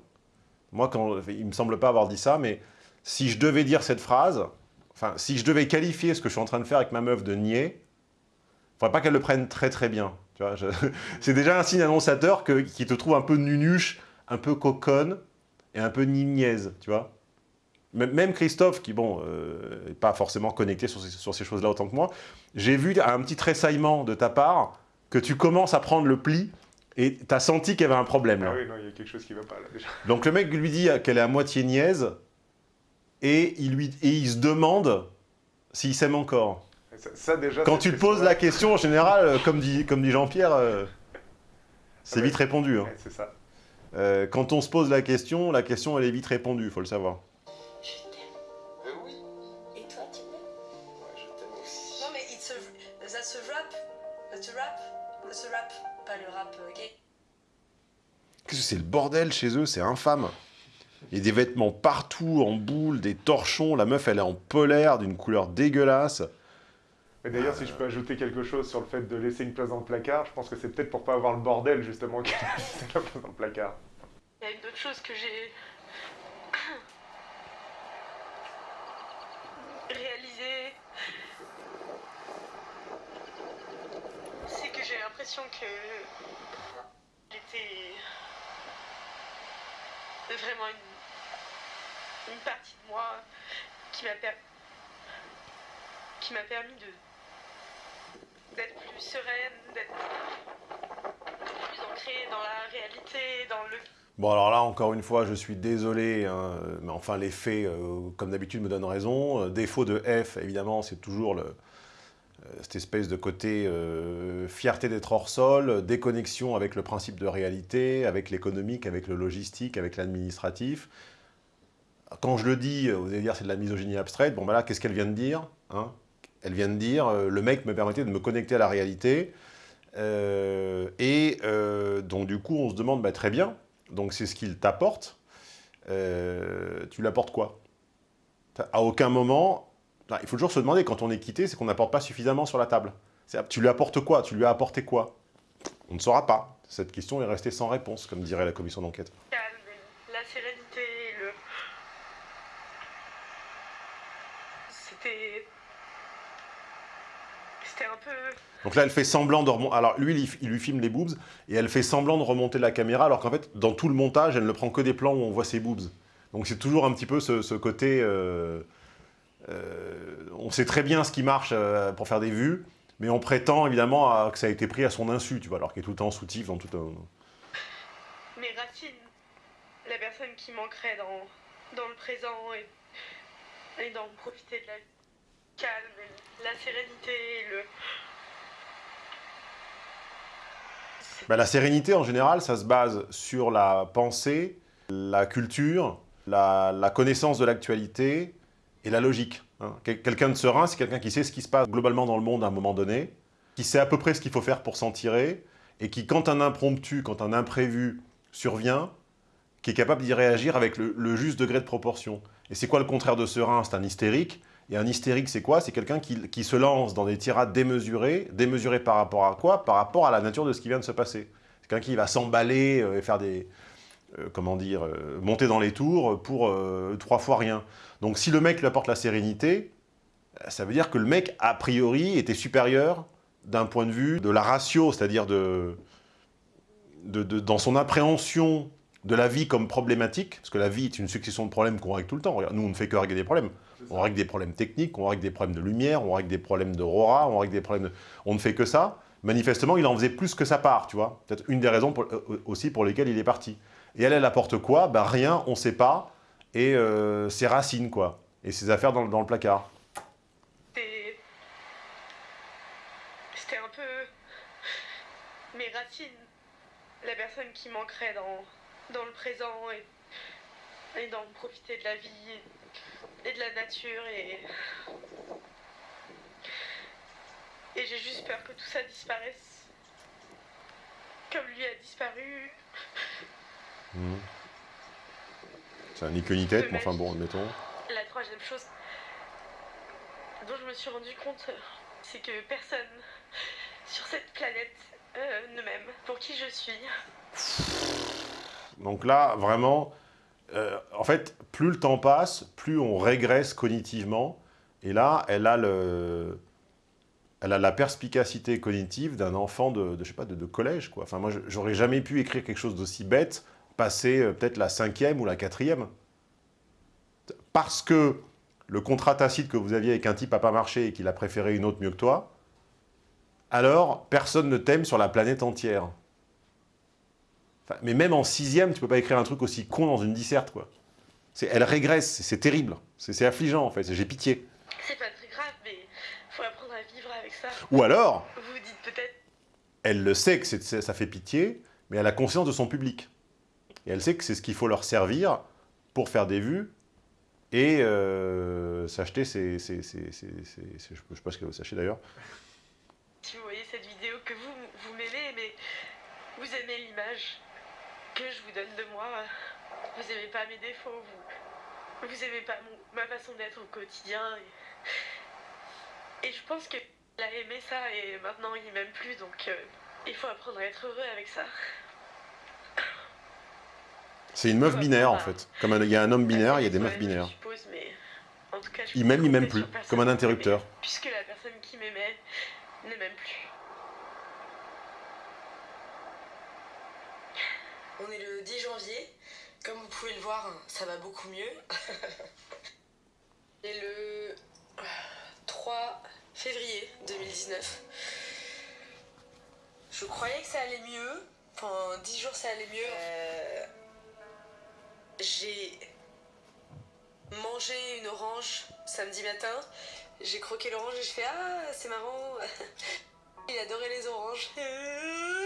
Moi, quand, il me semble pas avoir dit ça, mais si je devais dire cette phrase, enfin, si je devais qualifier ce que je suis en train de faire avec ma meuf de nier, faudrait pas qu'elle le prenne très très bien. Je- c'est déjà un signe annonçateur que, qui te trouve un peu nunuche, un peu coconne et un peu nignaise, tu vois. Même Christophe, qui, bon, euh, est pas forcément connecté sur ces, sur ces choses-là autant que moi, j'ai vu un petit tressaillement de ta part que tu commences à prendre le pli et tu as senti qu'il y avait un problème. Là. Ah oui, non, il y a quelque chose qui va pas là déjà. Donc le mec lui dit qu'elle est à moitié niaise et il, lui, et il se demande s'il s'aime encore. Ça, ça, déjà. Quand c'est- tu poses la question, en général, euh, comme dit, comme dit Jean-Pierre, euh, c'est Ah ouais. vite répondu. hein. Ouais, c'est ça. Euh, quand on se pose la question, la question elle est vite répondue, il faut le savoir. Euh, oui. Et toi, tu m'aimes Ouais, je t'aime aussi. Non, mais it's a, that's a rap. That's a rap. That's a rap. Pas le rap gay. Qu'est-ce que c'est le bordel chez eux, c'est infâme. Il y a des vêtements partout, en boule, des torchons, la meuf elle est en polaire d'une couleur dégueulasse. Mais d'ailleurs, si je peux ajouter quelque chose sur le fait de laisser une place dans le placard, je pense que c'est peut-être pour pas avoir le bordel justement qu'elle a laissé la place dans le placard. Il y a une autre chose que j'ai réalisé, c'est que j'ai l'impression que j'étais vraiment une, une partie de moi qui m'a qui m'a permis de d'être plus sereine, d'être plus ancrée dans la réalité, dans le Bon alors là, encore une fois, je suis désolé, hein, mais enfin les faits, euh, comme d'habitude, me donnent raison. Euh, Défaut de F, évidemment, c'est toujours euh, cette espèce de côté fierté d'être hors sol, déconnexion avec le principe de réalité, avec l'économique, avec le logistique, avec l'administratif. Quand je le dis, vous allez dire c'est de la misogynie abstraite. Bon, ben là, qu'est-ce qu'elle vient de dire hein? Elle vient de dire, euh, le mec me permettait de me connecter à la réalité. Euh, et euh, donc, du coup, on se demande, bah, très bien, donc c'est ce qu'il t'apporte. Tu lui apportes quoi À aucun moment, il faut toujours se demander, quand on est quitté, c'est qu'on n'apporte pas suffisamment sur la table. Tu lui apportes quoi? Tu lui as apporté quoi? On ne saura pas. Cette question est restée sans réponse, comme dirait la commission d'enquête. calme, la sérénité, le. C'était. Un peu. Donc là, elle fait semblant de remonter... Alors lui, il, lui filme les boobs, et elle fait semblant de remonter la caméra, alors qu'en fait, dans tout le montage, elle ne prend que des plans où on voit ses boobs. Donc c'est toujours un petit peu ce, ce côté... euh, euh, on sait très bien ce qui marche euh, pour faire des vues, mais on prétend évidemment à- que ça a été pris à son insu, tu vois, alors qu'il est tout le temps soutif dans tout un... mes racines, la personne qui manquerait dans, dans le présent et, et d'en profiter de la calme, la sérénité, le. Bah, la sérénité, en général, ça se base sur la pensée, la culture, la, connaissance de l'actualité et la logique. hein. Quel- Quelqu'un de serein, c'est quelqu'un qui sait ce qui se passe globalement dans le monde à un moment donné, qui sait à peu près ce qu'il faut faire pour s'en tirer, et qui, quand un impromptu, quand un imprévu survient, qui est capable d'y réagir avec le juste degré de proportion. Et c'est quoi le contraire de serein? C'est un hystérique. Et un hystérique, c'est quoi? C'est quelqu'un qui, qui se lance dans des tirades démesurées. Démesurées par rapport à quoi? Par rapport à la nature de ce qui vient de se passer. C'est quelqu'un qui va s'emballer euh, et faire des... euh, comment dire euh, Monter dans les tours pour trois fois rien. Donc si le mec lui apporte la sérénité, ça veut dire que le mec, a priori, était supérieur d'un point de vue de la ratio, c'est-à-dire de, de- dans son appréhension de la vie comme problématique, parce que la vie est une succession de problèmes qu'on règle tout le temps. Nous, on ne fait que régler des problèmes. On règle des problèmes techniques, on règle des problèmes de lumière, on règle des problèmes d'aurora, on règle des problèmes de... On ne fait que ça. Manifestement, il en faisait plus que sa part, tu vois. Peut-être une des raisons pour- euh, aussi pour lesquelles il est parti. Et elle, elle apporte quoi? Ben rien, on ne sait pas. Et euh, ses racines, quoi. Et ses affaires dans, le- dans le placard. C'était. C'était un peu. mes racines, la personne qui manquerait dans, dans le présent et, et d'en profiter de la vie et, et de la nature et. Et j'ai juste peur que tout ça disparaisse. Comme lui a disparu. Mhm. Ça n'a ni queue ni tête, mais enfin bon, admettons. La troisième chose dont je me suis rendu compte, c'est que personne sur cette planète euh, ne m'aime pour qui je suis. Donc là, vraiment, euh, en fait, plus le temps passe, plus on régresse cognitivement. Et là, elle a, le, elle a la perspicacité cognitive d'un enfant de, je sais pas, de, collège. Enfin, moi, j'aurais jamais pu écrire quelque chose d'aussi bête, passer euh, peut-être la cinquième ou la quatrième. Parce que le contrat tacite que vous aviez avec un type n'a pas marché et qu'il a préféré une autre mieux que toi, alors personne ne t'aime sur la planète entière. Enfin, mais même en sixième, tu peux pas écrire un truc aussi con dans une disserte, quoi. Elle régresse, c'est- terrible. C'est affligeant, en fait. J'ai pitié. C'est pas très grave, mais faut apprendre à vivre avec ça. Ou alors, Vous dites peut-être, elle le sait que ça fait pitié, mais elle a conscience de son public. Et elle sait que c'est ce qu'il faut leur servir pour faire des vues et euh, s'acheter ses... ses- ses- ses- ses- ses- je ne sais pas ce qu'elle veut s'acheter d'ailleurs. si vous voyez cette vidéo, que vous, vous m'aimez, mais vous aimez l'image que je vous donne de moi. Vous aimez pas mes défauts, vous, vous aimez pas mon- ma façon d'être au quotidien. Et, et je pense que il a aimé ça et maintenant il m'aime plus, donc euh, il faut apprendre à être heureux avec ça. C'est une meuf binaire, en fait. Comme il y a un homme binaire, il y a des meufs binaires. Je suppose, mais en tout cas, je Il m'aime, il m'aime plus. Comme un interrupteur. Puisque la personne qui m'aimait ne m'aime plus. On est le 10 janvier. Comme vous pouvez le voir, ça va beaucoup mieux. Et le 3 février 2019. Je croyais que ça allait mieux. Pendant 10 jours, ça allait mieux. Euh, J'ai mangé une orange samedi matin. J'ai croqué l'orange et je fais Ah, c'est marrant. Il adorait les oranges.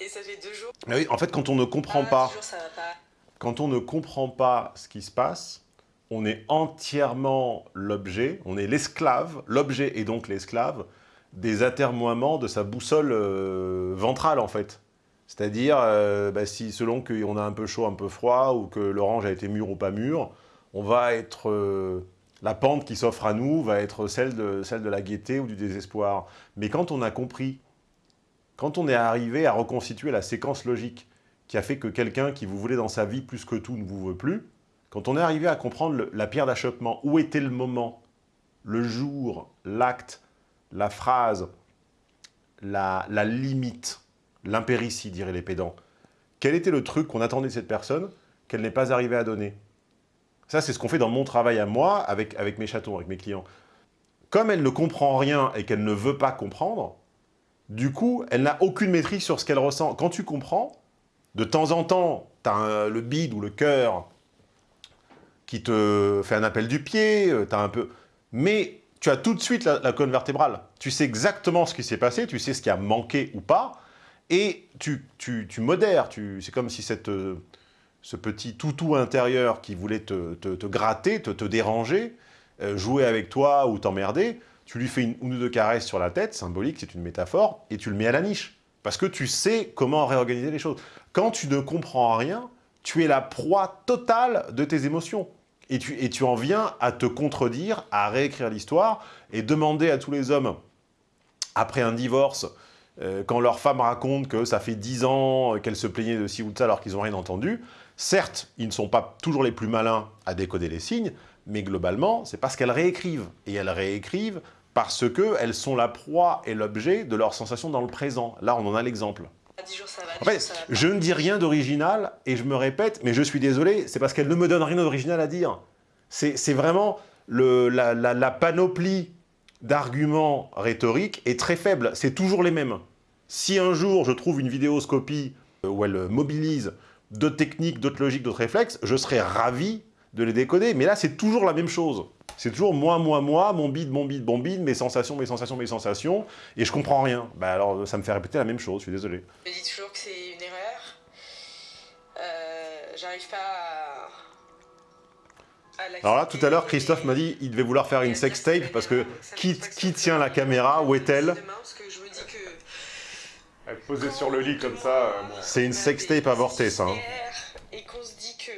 Et ça fait deux jours. Mais oui, en fait, quand on ne comprend Ah, pas... deux jours, ça va pas. Quand on ne comprend pas ce qui se passe, on est entièrement l'objet, on est l'esclave, l'objet et donc l'esclave, des atermoiements de sa boussole euh, ventrale, en fait. C'est-à-dire, euh, bah, si selon qu'on a un peu chaud, un peu froid, ou que l'orange a été mûr ou pas mûr, on va être... euh, la pente qui s'offre à nous va être celle de, celle de la gaieté ou du désespoir. Mais quand on a compris, quand on est arrivé à reconstituer la séquence logique qui a fait que quelqu'un qui vous voulait dans sa vie plus que tout ne vous veut plus, quand on est arrivé à comprendre la pierre d'achoppement, où était le moment, le jour, l'acte, la phrase, la, la limite, l'impéritie, diraient les pédants Quel était le truc qu'on attendait de cette personne qu'elle n'est pas arrivée à donner? Ça, c'est ce qu'on fait dans mon travail à moi, avec, avec mes chatons, avec mes clients. Comme elle ne comprend rien et qu'elle ne veut pas comprendre, du coup, elle n'a aucune maîtrise sur ce qu'elle ressent. Quand tu comprends, de temps en temps, tu as le bide ou le cœur qui te fait un appel du pied, euh, tu as un peu... Mais tu as tout de suite la, la colonne vertébrale. Tu sais exactement ce qui s'est passé, tu sais ce qui a manqué ou pas, et tu, modères. Tu, C'est comme si cette, euh, ce petit toutou intérieur qui voulait te, te, te gratter, te, te déranger, euh, jouer avec toi ou t'emmerder, tu lui fais une, ou deux caresses sur la tête, symbolique, c'est une métaphore, et tu le mets à la niche. Parce que tu sais comment réorganiser les choses. Quand tu ne comprends rien, tu es la proie totale de tes émotions. Et tu, et tu en viens à te contredire, à réécrire l'histoire, et demander à tous les hommes, après un divorce, euh, quand leur femme raconte que ça fait 10 ans qu'elle se plaignait de ci ou de ça alors qu'ils n'ont rien entendu, certes, ils ne sont pas toujours les plus malins à décoder les signes, mais globalement, c'est parce qu'elles réécrivent. Et elles réécrivent parce qu'elles sont la proie et l'objet de leurs sensations dans le présent. Là, on en a l'exemple. En fait, je ne dis rien d'original, et je me répète, mais je suis désolé, c'est parce qu'elle ne me donne rien d'original à dire. C'est vraiment le, la, la, la panoplie d'arguments rhétoriques est très faible. C'est toujours les mêmes. Si un jour je trouve une vidéoscopie où elle mobilise d'autres techniques, d'autres logiques, d'autres réflexes, je serais ravi de les décoder. Mais là, c'est toujours la même chose. C'est toujours moi, moi, moi, mon bide, mon bide, mon bide, mes sensations, mes sensations, mes sensations, et je comprends rien. Bah alors, ça me fait répéter la même chose, je suis désolé. Je dis toujours que c'est une erreur. Euh, J'arrive pas à... Alors là, tout à l'heure, Christophe m'a dit il devait vouloir faire une sextape parce que qui, qui tient la caméra Où est-elle Elle posée sur le lit comme ça. euh, bon. C'est une sextape avortée, ça. hein. Et qu'on se dit que...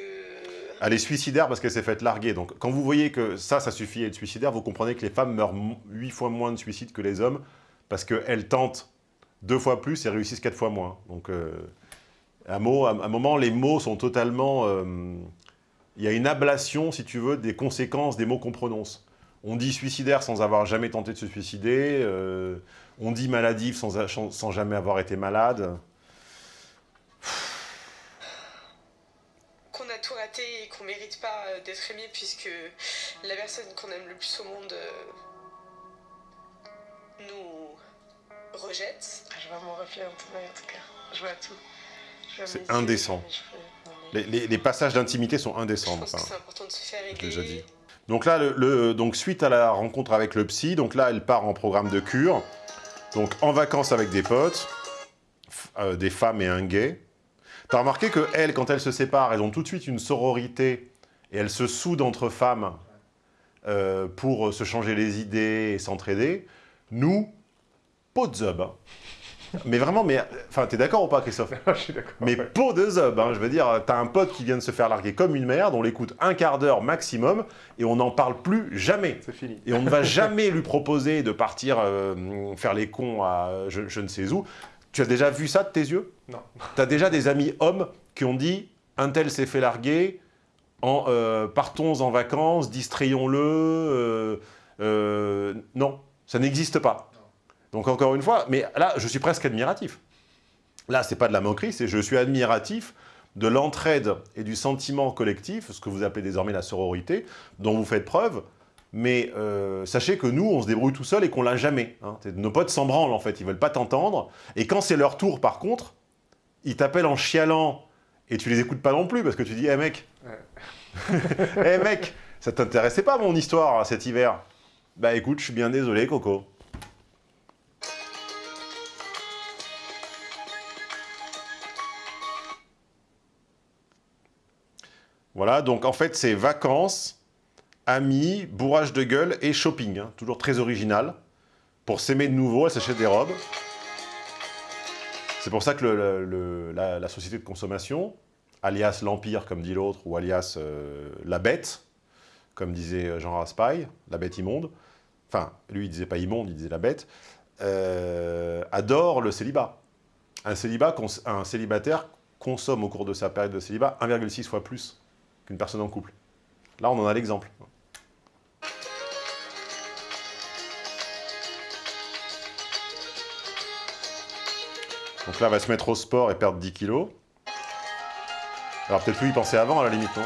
Elle est suicidaire parce qu'elle s'est faite larguer. Donc, quand vous voyez que ça, ça suffit à être suicidaire, vous comprenez que les femmes meurent 8 fois moins de suicides que les hommes parce qu'elles tentent deux fois plus et réussissent quatre fois moins. Donc, euh, un, mot, à un moment, les mots sont totalement... euh, il y a une ablation, si tu veux, des conséquences des mots qu'on prononce. On dit suicidaire sans avoir jamais tenté de se suicider. euh, on dit maladif sans, sans jamais avoir été malade. qu'on a tout raté et qu'on mérite pas euh, d'être aimé puisque la personne qu'on aime le plus au monde euh, nous rejette. Je vois mon reflet en tout cas, en tout cas. Je vois tout. C'est indécent. Les, les- les passages d'intimité sont indécents. Je pense que enfin. c'est important de se faire Je l'ai régler. déjà dit. Donc là, le, le- donc suite à la rencontre avec le psy, donc là, elle part en programme de cure. Donc en vacances avec des potes, euh, des femmes et un gay. T'as remarqué que elles, quand elles se séparent, elles ont tout de suite une sororité et elles se soudent entre femmes euh, pour se changer les idées et s'entraider. Nous, pot de zub. hein. Mais vraiment, mais enfin, t'es d'accord ou pas, Christophe? Je suis d'accord. mais pot de zub, hein, je veux dire, t'as un pote qui vient de se faire larguer comme une merde, on l'écoute un quart d'heure maximum, et on n'en parle plus jamais. C'est fini. Et on ne va jamais lui proposer de partir euh, faire les cons à je, je ne sais où. Tu as déjà vu ça de tes yeux? Non. Tu as déjà des amis hommes qui ont dit « un tel s'est fait larguer, en, euh, partons en vacances, distrayons-le euh, euh, Non, ça n'existe pas. Donc encore une fois, mais là, je suis presque admiratif. Là, c'est pas de la moquerie, c'est je suis admiratif de l'entraide et du sentiment collectif, ce que vous appelez désormais la sororité, dont vous faites preuve. Mais euh, sachez que nous, on se débrouille tout seul et qu'on l'a jamais. hein. Nos potes s'en branlent, en fait. Ils veulent pas t'entendre. Et quand c'est leur tour, par contre, ils t'appellent en chialant et tu les écoutes pas non plus parce que tu dis « Eh mec, eh mec, ça t'intéressait pas mon histoire cet hiver ?» Bah écoute, je suis bien désolé, Coco. Voilà, donc en fait, c'est vacances, amis, bourrage de gueule et shopping. hein. toujours très original. Pour s'aimer de nouveau, elle s'achète des robes. C'est pour ça que la, société de consommation, alias l'Empire, comme dit l'autre, ou alias euh, la bête, comme disait Jean Raspail, la bête immonde, enfin, lui, il disait pas immonde, il disait la bête, euh, adore le célibat. Un célibataire consomme au cours de sa période de célibat 1,6 fois plus qu'une personne en couple. Là, on en a l'exemple. Donc là, elle va se mettre au sport et perdre 10 kilos. Alors peut-être lui y penser avant, à la limite, non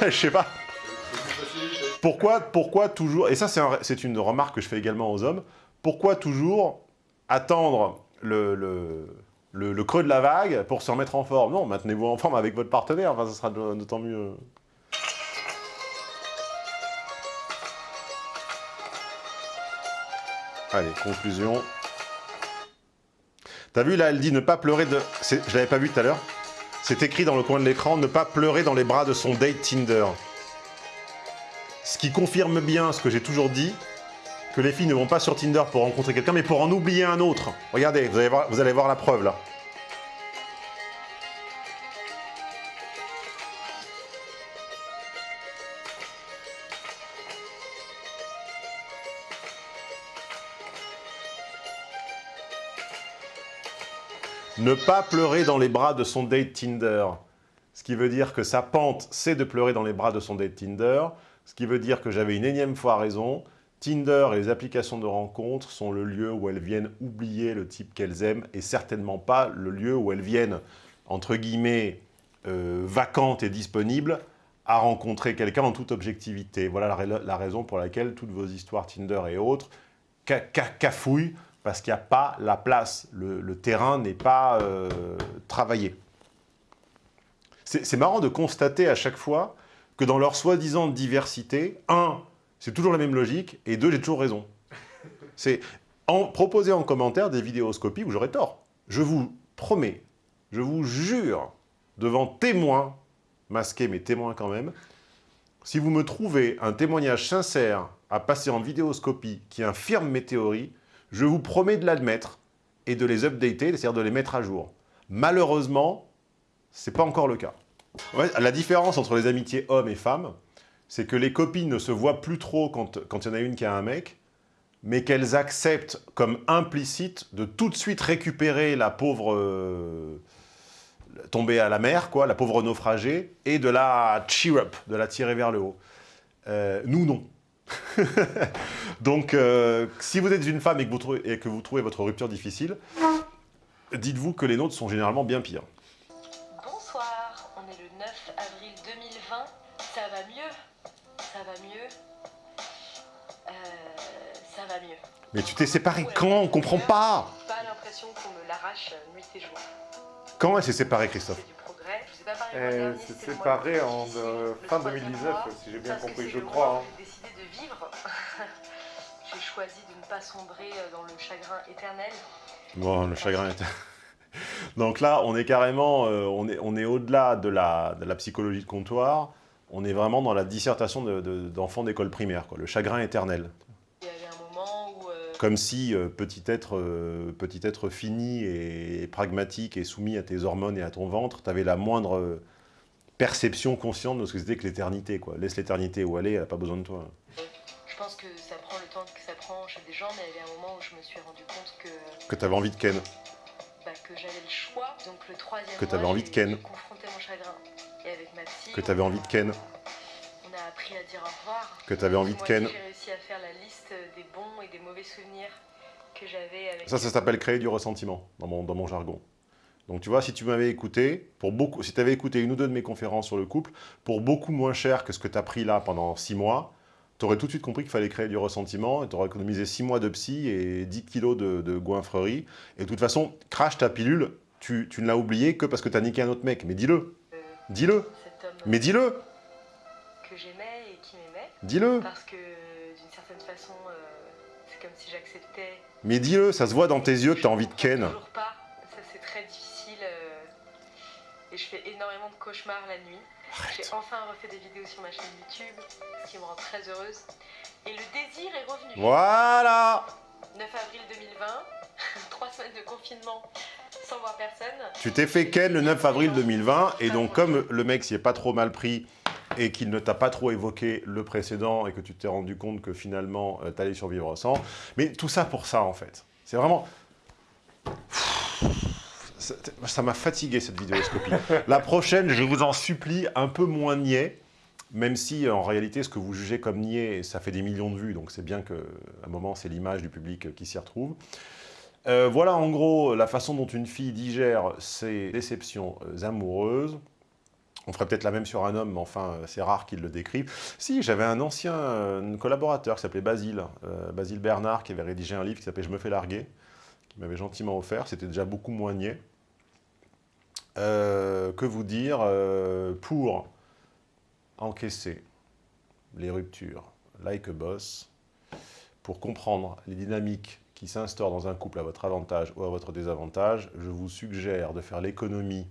Je sais pas. Pourquoi, pourquoi toujours, et ça c'est un- c'est une remarque que je fais également aux hommes, pourquoi toujours attendre le, creux de la vague pour se remettre en forme? Non, maintenez-vous en forme avec votre partenaire, enfin, ça sera d'autant mieux. Allez, conclusion. T'as vu là, elle dit ne pas pleurer de... Je l'avais pas vu tout à l'heure. C'est écrit dans le coin de l'écran, ne pas pleurer dans les bras de son date Tinder. Ce qui confirme bien ce que j'ai toujours dit, que les filles ne vont pas sur Tinder pour rencontrer quelqu'un, mais pour en oublier un autre. Regardez, vous allez voir, vous allez voir la preuve là. Ne pas pleurer dans les bras de son date Tinder. Ce qui veut dire que sa pente, c'est de pleurer dans les bras de son date Tinder. Ce qui veut dire que j'avais une énième fois raison. Tinder et les applications de rencontres sont le lieu où elles viennent oublier le type qu'elles aiment et certainement pas le lieu où elles viennent, entre guillemets, euh, vacantes et disponibles à rencontrer quelqu'un en toute objectivité. Voilà la, la raison pour laquelle toutes vos histoires Tinder et autres ca- ca- cafouillent parce qu'il n'y a pas la place. Le, terrain n'est pas euh, travaillé. C'est marrant de constater à chaque fois que dans leur soi-disant diversité, un, c'est toujours la même logique, et deux, j'ai toujours raison. C'est proposer en commentaire des vidéoscopies où j'aurais tort. Je vous promets, je vous jure, devant témoins, masqués mais témoins quand même, si vous me trouvez un témoignage sincère à passer en vidéoscopie qui infirme mes théories, je vous promets de l'admettre et de les updater, c'est-à-dire de les mettre à jour. Malheureusement, c'est pas encore le cas. La différence entre les amitiés hommes et femmes, c'est que les copines ne se voient plus trop quand quand il y en a une qui a un mec, mais qu'elles acceptent comme implicite de tout de suite récupérer la pauvre euh, tombée à la mer, quoi, la pauvre naufragée, et de la cheer up, de la tirer vers le haut. Euh, nous, non. Donc, euh, si vous êtes une femme et que vous, trouvez, et que vous trouvez votre rupture difficile, dites-vous que les nôtres sont généralement bien pires. Bonsoir, on est le 9 avril 2020. Ça va mieux? Ça va mieux? Euh, Ça va mieux. Mais tu t'es séparé quand On comprend pas? Pas l'impression qu'on me l'arrache nuit et jour. Quand elle s'est séparée, Christophe? S'est mois séparée en euh, fin troisième 2019, mois, si j'ai bien compris, je crois. hein. J'ai décidé de vivre. J'ai choisi de ne pas sombrer euh, dans le chagrin éternel. Bon, le chagrin est... Donc là, on est carrément, euh, on est, on est au-delà de la, de la psychologie de comptoir, on est vraiment dans la dissertation de- de- d'enfants d'école primaire, quoi, le chagrin éternel. Comme si, euh, petit, être, euh, petit être fini et pragmatique et soumis à tes hormones et à ton ventre, tu avais la moindre euh, perception consciente de ce que c'était que l'éternité. Laisse l'éternité où est, elle n'a pas besoin de toi. je pense que ça prend le temps que ça prend chez des gens, mais il y avait un moment où je me suis rendu compte que, Que tu avais envie de ken. bah, que j'avais le choix. Donc le troisième Que t'avais mois, envie de ken. j'ai confronté mon chagrin. Et avec ma psy, Que tu avais envie de ken. A appris à dire au revoir. Que t'avais envie de ken. J'ai réussi à faire la liste des bons et des mauvais souvenirs que j'avais avec Ça, ça s'appelle créer du ressentiment, dans mon, dans mon jargon. Donc tu vois, si tu m'avais écouté, pour beaucoup, si tu avais écouté une ou deux de mes conférences sur le couple, pour beaucoup moins cher que ce que tu as pris là pendant six mois, tu aurais tout de suite compris qu'il fallait créer du ressentiment, et tu aurais économisé six mois de psy et 10 kilos de, de goinfrerie. Et de toute façon, crache ta pilule, tu, tu ne l'as oublié que parce que tu as niqué un autre mec. Mais dis-le Dis-le cet homme Mais dis-le Dis-le. Parce que d'une certaine façon, euh, c'est comme si j'acceptais Mais dis-le, ça se voit dans tes yeux que tu as envie de ken. toujours pas. Ça c'est très difficile euh, et je fais énormément de cauchemars la nuit. J'ai enfin refait des vidéos sur ma chaîne YouTube, ce qui me rend très heureuse. Et le désir est revenu. Voilà 9 avril 2020, trois semaines de confinement sans voir personne. Tu t'es fait ken le 9 avril 2020, et donc comme le mec s'y est pas trop mal pris, et qu'il ne t'a pas trop évoqué le précédent, et que tu t'es rendu compte que finalement, tu t'allais survivre sans, mais tout ça pour ça, en fait. C'est vraiment... Ça- Ça m'a fatigué, cette vidéoscopie. La prochaine, je vous en supplie, un peu moins niais, même si, en réalité, ce que vous jugez comme niais, ça fait des millions de vues, donc c'est bien qu'à un moment, c'est l'image du public qui s'y retrouve. Euh, voilà en gros la façon dont une fille digère ses déceptions euh, amoureuses. On ferait peut-être la même sur un homme, mais enfin, euh, c'est rare qu'il le décrive. Si, j'avais un ancien euh, collaborateur qui s'appelait Basile, euh, Basile Bernard, qui avait rédigé un livre qui s'appelait « Je me fais larguer », qui m'avait gentiment offert. C'était déjà beaucoup moins niais. Que vous dire pour encaisser les ruptures like a boss, pour comprendre les dynamiques qui s'instaurent dans un couple à votre avantage ou à votre désavantage, je vous suggère de faire l'économie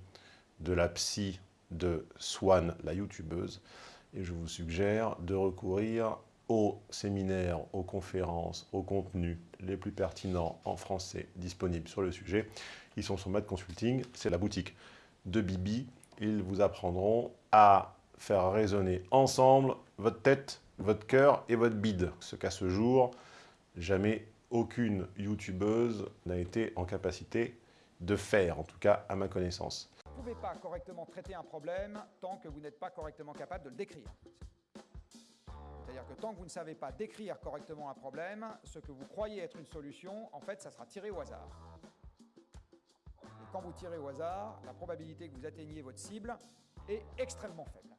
de la psy de Swan, la youtubeuse, et je vous suggère de recourir aux séminaires, aux conférences, aux contenus les plus pertinents en français disponibles sur le sujet. Ils sont sur Mad Consulting, c'est la boutique de Bibi. Ils vous apprendront à faire résonner ensemble votre tête, votre cœur et votre bide. Ce qu'à ce jour, jamais aucune youtubeuse n'a été en capacité de faire, en tout cas à ma connaissance. Vous ne pouvez pas correctement traiter un problème tant que vous n'êtes pas correctement capable de le décrire. C'est-à-dire que tant que vous ne savez pas décrire correctement un problème, ce que vous croyez être une solution, en fait, ça sera tiré au hasard. Et quand vous tirez au hasard, la probabilité que vous atteigniez votre cible est extrêmement faible.